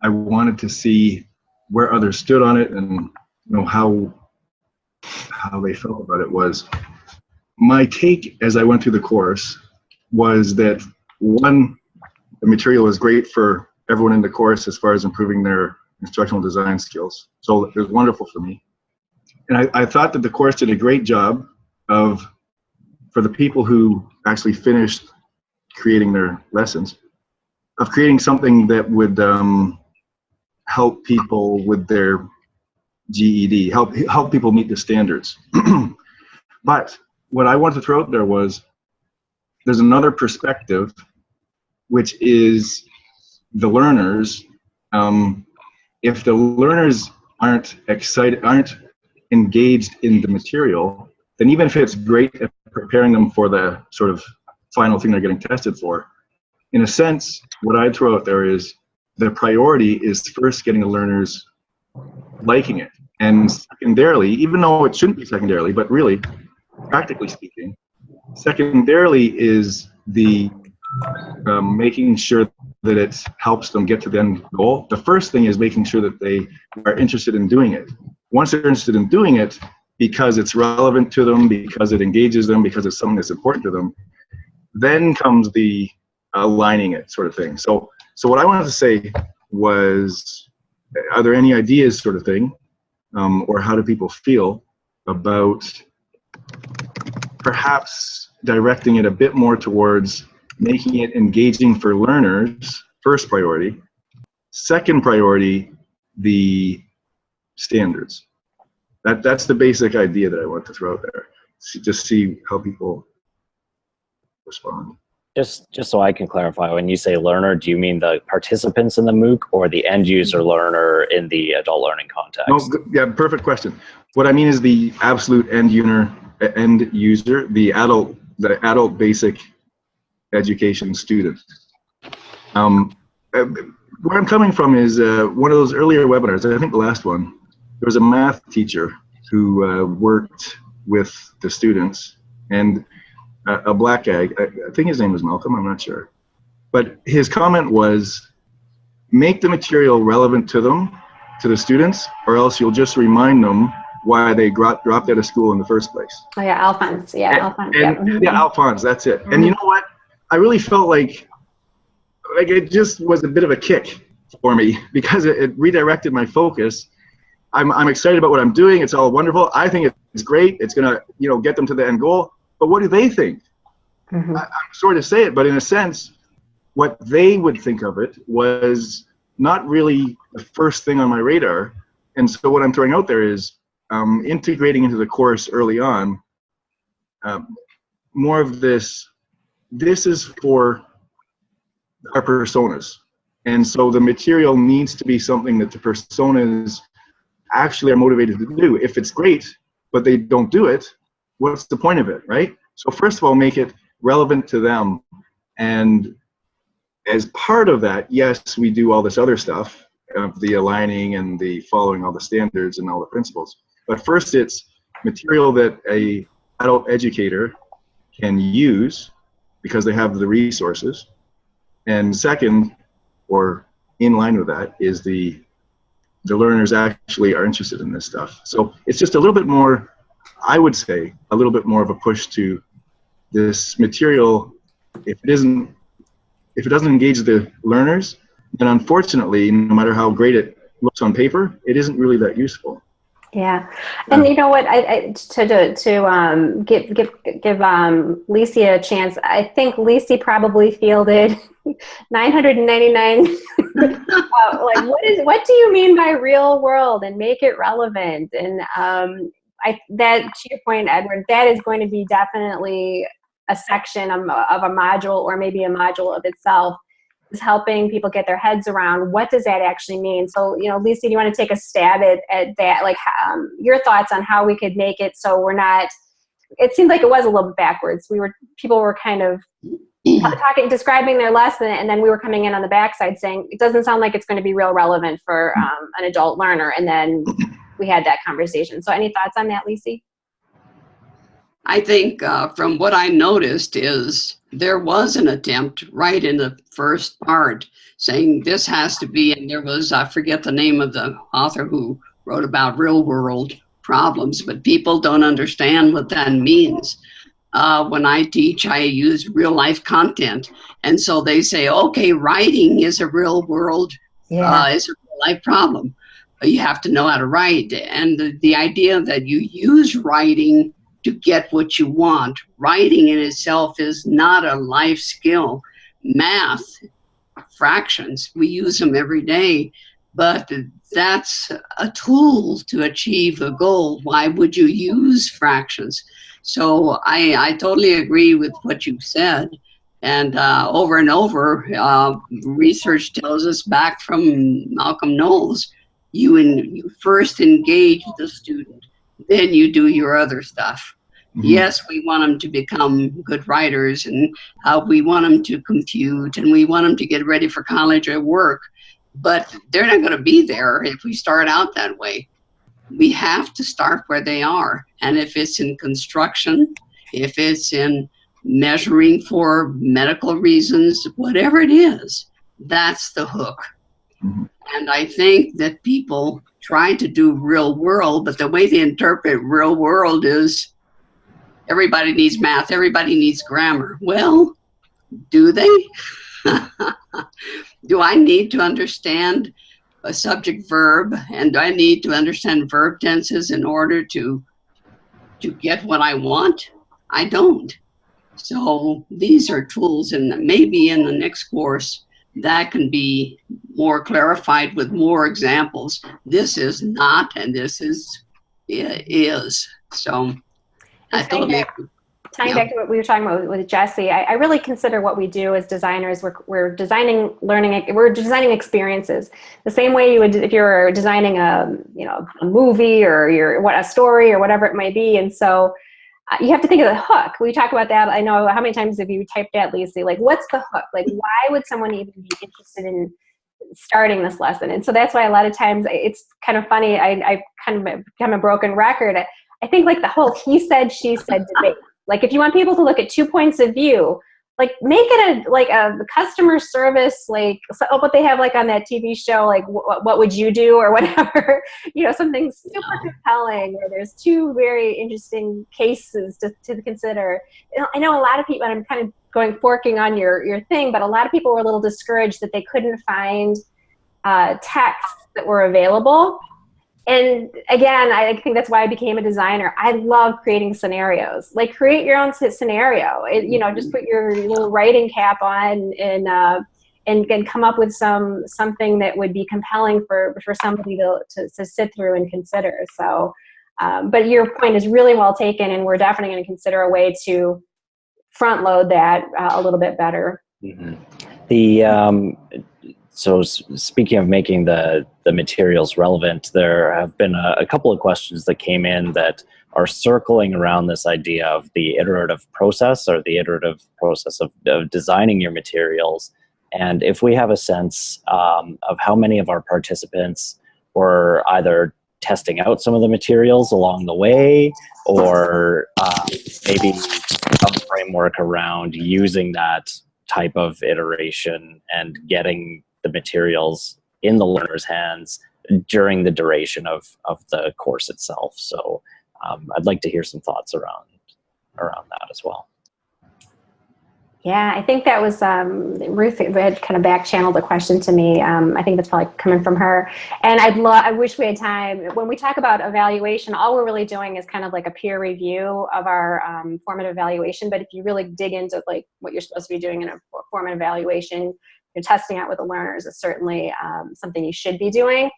Speaker 2: I wanted to see where others stood on it and you know how how they felt about it was my take as I went through the course was that one the material was great for everyone in the course as far as improving their instructional design skills. So it was wonderful for me. And I, I thought that the course did a great job of, for the people who actually finished creating their lessons, of creating something that would um, help people with their GED, help help people meet the standards. (clears throat) but what I wanted to throw out there was, there's another perspective, which is the learners. Um, if the learners aren't excited, aren't engaged in the material, then even if it's great at preparing them for the sort of final thing they're getting tested for, in a sense, what I'd throw out there is the priority is first getting the learners liking it. And secondarily, even though it shouldn't be secondarily, but really, practically speaking, secondarily is the um, making sure that it helps them get to the end goal, the first thing is making sure that they are interested in doing it. Once they're interested in doing it, because it's relevant to them, because it engages them, because it's something that's important to them, then comes the aligning it sort of thing. So, so what I wanted to say was, are there any ideas sort of thing, um, or how do people feel about perhaps directing it a bit more towards making it engaging for learners, first priority. Second priority, the standards. That, that's the basic idea that I want to throw out there. Just see how people respond.
Speaker 3: Just, just so I can clarify, when you say learner, do you mean the participants in the MOOC or the end user learner in the adult learning context?
Speaker 2: No, yeah, perfect question. What I mean is the absolute end user, end user, the adult, the adult basic education student. Um, uh, where I'm coming from is uh, one of those earlier webinars, I think the last one, there was a math teacher who uh, worked with the students and a, a black guy, I, I think his name was Malcolm, I'm not sure. But his comment was, make the material relevant to them, to the students, or else you'll just remind them why they dropped out of school in the first place.
Speaker 1: Oh yeah, Alphonse. Yeah,
Speaker 2: and,
Speaker 1: Alphonse.
Speaker 2: And,
Speaker 1: yeah.
Speaker 2: yeah, Alphonse. That's it. Mm -hmm. And you know what? I really felt like like it just was a bit of a kick for me (laughs) because it, it, redirected my focus. I'm, I'm excited about what I'm doing. It's all wonderful. I think it's great. It's gonna you know get them to the end goal. But what do they think? Mm -hmm. I, I'm sorry to say it, but in a sense, what they would think of it was not really the first thing on my radar. And so what I'm throwing out there is um, integrating into the course early on um, more of this this is for our personas. And so the material needs to be something that the personas actually are motivated to do. If it's great, but they don't do it, what's the point of it, right? So first of all, make it relevant to them. And as part of that, yes, we do all this other stuff of the aligning and the following all the standards and all the principles. But first it's material that a adult educator can use because they have the resources. And second, or in line with that, is the the learners actually are interested in this stuff. So it's just a little bit more, I would say, a little bit more of a push to this material. If it isn't, if it doesn't engage the learners, then unfortunately, no matter how great it looks on paper, it isn't really that useful.
Speaker 1: Yeah, and you know what? I, I to to, to um, give give give um, Lisi a chance. I think Lisi probably fielded (laughs) 999. (laughs) uh, like, what is what do you mean by real world and make it relevant? And um, I that to your point, Edward, that is going to be definitely a section of, of a module or maybe a module of itself is helping people get their heads around what does that actually mean. So, you know, Lisa, do you want to take a stab at, at that? Like um, your thoughts on how we could make it so we're not, it seemed like it was a little bit backwards. We were, people were kind of (clears throat) talking, describing their lesson, and then we were coming in on the backside saying, it doesn't sound like it's going to be real relevant for um, an adult learner. And then we had that conversation. So any thoughts on that, Lisi?
Speaker 6: I think uh, from what I noticed is there was an attempt right in the first part saying this has to be, and there was, I forget the name of the author who wrote about real world problems, but people don't understand what that means. Uh, when I teach, I use real life content. And so they say, okay, writing is a real world, yeah. uh, is a real life problem. You have to know how to write. And the, the idea that you use writing to get what you want. Writing in itself is not a life skill. Math, fractions, we use them every day, but that's a tool to achieve a goal. Why would you use fractions? So I, I totally agree with what you said. And uh, over and over, uh, research tells us back from Malcolm Knowles, you, in, you first engage the student, then you do your other stuff. Mm -hmm. Yes, we want them to become good writers and uh, we want them to compute and we want them to get ready for college or work, but they're not going to be there if we start out that way. We have to start where they are. And if it's in construction, if it's in measuring for medical reasons, whatever it is, That's the hook.
Speaker 2: Mhm.
Speaker 6: And I think that people try to do real world, but the way they interpret real world is everybody needs math, everybody needs grammar. Well, do they? (laughs) do I need to understand a subject verb and do I need to understand verb tenses in order to to get what I want? I don't. So these are tools and maybe in the next course that can be more clarified with more examples. This is not and this is is. So I totally
Speaker 1: tying
Speaker 6: Yeah.
Speaker 1: back to what we were talking about with, with Jesse, I, I really consider what we do as designers, we're, we're designing learning, we're designing experiences. The same way you would, if you were designing a, you know, a movie or your, what, a story or whatever it might be. And so Uh, you have to think of the hook. We talk about that. I know how many times have you typed that, Lisa? Like, what's the hook? Like, why would someone even be interested in starting this lesson? And so that's why a lot of times it's kind of funny. I, I kind of become a broken record. I, I think like the whole he said, she said debate. Like if you want people to look at two points of view, like make it a like a customer service like so, what they have like on that TV show like what, what would you do or (laughs) whatever you know something super compelling where there's two very interesting cases to, to consider. I know a lot of people and I'm kind of going forking on your your thing, but a lot of people were a little discouraged that they couldn't find uh, texts that were available and again, I think that's why I became a designer. I love creating scenarios. Like create your own scenario. It, you know, just put your little writing cap on and uh, and and come up with some something that would be compelling for for somebody to to, to sit through and consider. So, um, but your point is really well taken, and we're definitely going to consider a way to front load that uh, a little bit better.
Speaker 3: Mhm. The um, so speaking of making the the materials relevant, there have been a, a couple of questions that came in that are circling around this idea of the iterative process or the iterative process of, of designing your materials. And if we have a sense um, of how many of our participants were either testing out some of the materials along the way or uh, maybe some framework around using that type of iteration and getting the materials in the learner's hands during the duration of, of the course itself. So um, I'd like to hear some thoughts around around that as well.
Speaker 1: Yeah, I think that was um, Ruth had kind of back channeled a question to me. Um, I think that's probably coming from her. And I'd love, I wish we had time. When we talk about evaluation, all we're really doing is kind of like a peer review of our um, formative evaluation. But if you really dig into like what you're supposed to be doing in a formative evaluation, you're testing out with the learners is certainly um, something you should be doing.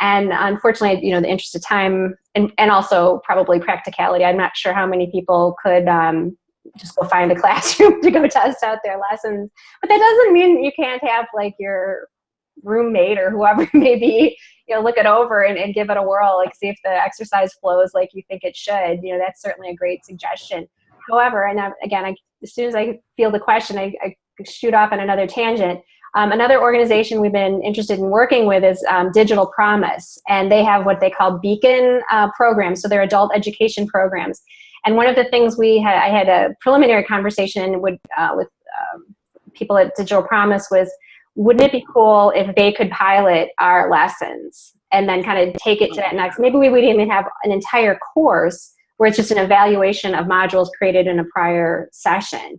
Speaker 1: And unfortunately, you know, the interest of time and, and also probably practicality, I'm not sure how many people could um, just go find a (laughs) classroom to go test out their lessons. But that doesn't mean you can't have like your roommate or whoever it (laughs) may be, you know, look it over and, and give it a whirl, like see if the exercise flows like you think it should. You know, that's certainly a great suggestion. However, and I, again, I, as soon as I feel the question, I, I shoot off on another tangent. Um, another organization we've been interested in working with is um, Digital Promise, and they have what they call Beacon uh, programs. So they're adult education programs. And one of the things we had, I had a preliminary conversation with, uh, with um, people at Digital Promise was, wouldn't it be cool if they could pilot our lessons and then kind of take it to that next, maybe we would even have an entire course where it's just an evaluation of modules created in a prior session.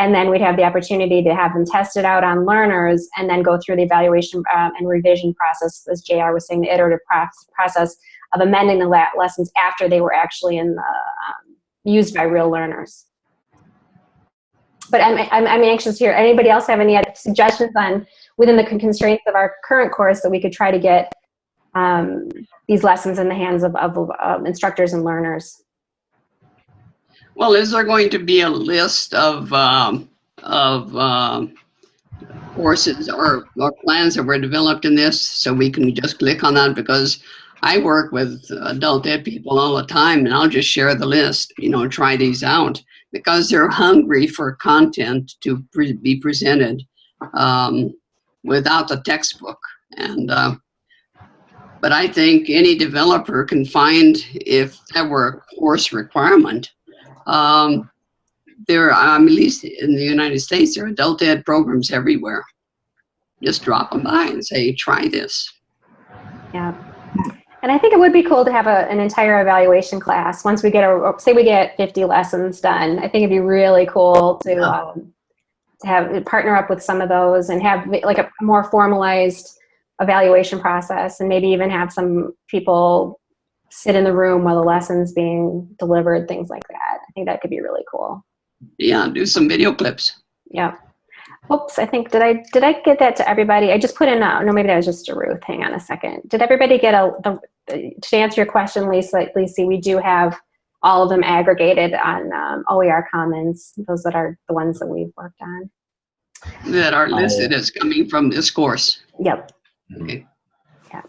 Speaker 1: And then we'd have the opportunity to have them tested out on learners and then go through the evaluation um, and revision process, as JR was saying, the iterative process of amending the lessons after they were actually in the, um, used by real learners. But I'm, I'm, I'm, anxious to hear, anybody else have any suggestions on, within the constraints of our current course that we could try to get um, these lessons in the hands of, of, of instructors and learners?
Speaker 6: Well, is there going to be a list of, um, of um, courses or, or plans that were developed in this so we can just click on that? Because I work with adult ed people all the time and I'll just share the list, you know, try these out because they're hungry for content to pre be presented um, without the textbook. And, uh, but I think any developer can find if that were a course requirement, um, there, um, at least in the United States, there are adult ed programs everywhere. just drop them by and say, try this.
Speaker 1: Yeah. And I think it would be cool to have a, an entire evaluation class. Once we get a, say we get 50 lessons done, I think it'd be really cool to, um, to have, partner up with some of those and have like a more formalized evaluation process and maybe even have some people sit in the room while the lesson's being delivered, things like that. I think that could be really cool.
Speaker 6: Yeah, do some video clips.
Speaker 1: Yeah. Oops, I think, did I, did I get that to everybody? I just put in, a, no, maybe that was just a Ruth. Hang on a second. Did everybody get a, the, to answer your question, Lisa, Lisa, we do have all of them aggregated on um, OER Commons. Those that are the ones that we've worked on.
Speaker 6: that are listed as coming from this course.
Speaker 1: Yep.
Speaker 6: Okay.
Speaker 3: Yeah.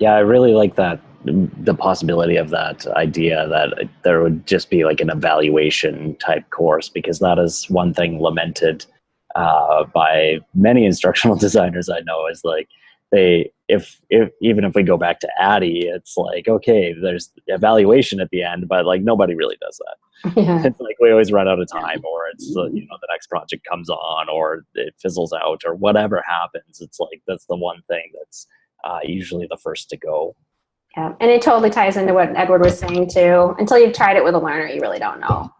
Speaker 3: Yeah, I really like that the possibility of that idea that there would just be like an evaluation type course because that is one thing lamented uh, by many instructional (laughs) designers I know is like they if if even if we go back to ADDIE, it's like okay, there's evaluation at the end, but like nobody really does that.
Speaker 1: Yeah.
Speaker 3: It's like we always run out of time, or it's uh, you know the next project comes on, or it fizzles out, or whatever happens. It's like that's the one thing that's uh, usually the first to go.
Speaker 1: Yeah, and it totally ties into what Edward was saying too. Until you've tried it with a learner, you really don't know.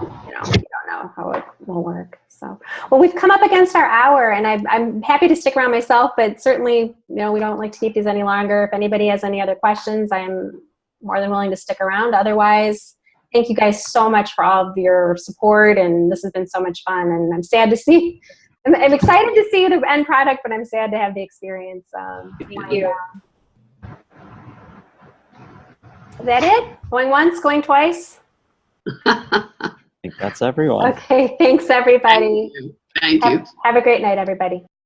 Speaker 1: You know, you don't know how it will work. So, well, we've come up against our hour, and I, I'm happy to stick around myself, but certainly, you know, we don't like to keep these any longer. If anybody has any other questions, I'm more than willing to stick around. Otherwise, thank you guys so much for all of your support, and this has been so much fun. And I'm sad to see. I'm, I'm excited to see the end product, but I'm sad to have the experience. Um,
Speaker 7: Thank you.
Speaker 1: Is that it? Going once, going twice?
Speaker 3: I (laughs) think that's everyone.
Speaker 1: Okay, thanks everybody.
Speaker 6: Thank you.
Speaker 1: Have, have a great night, everybody.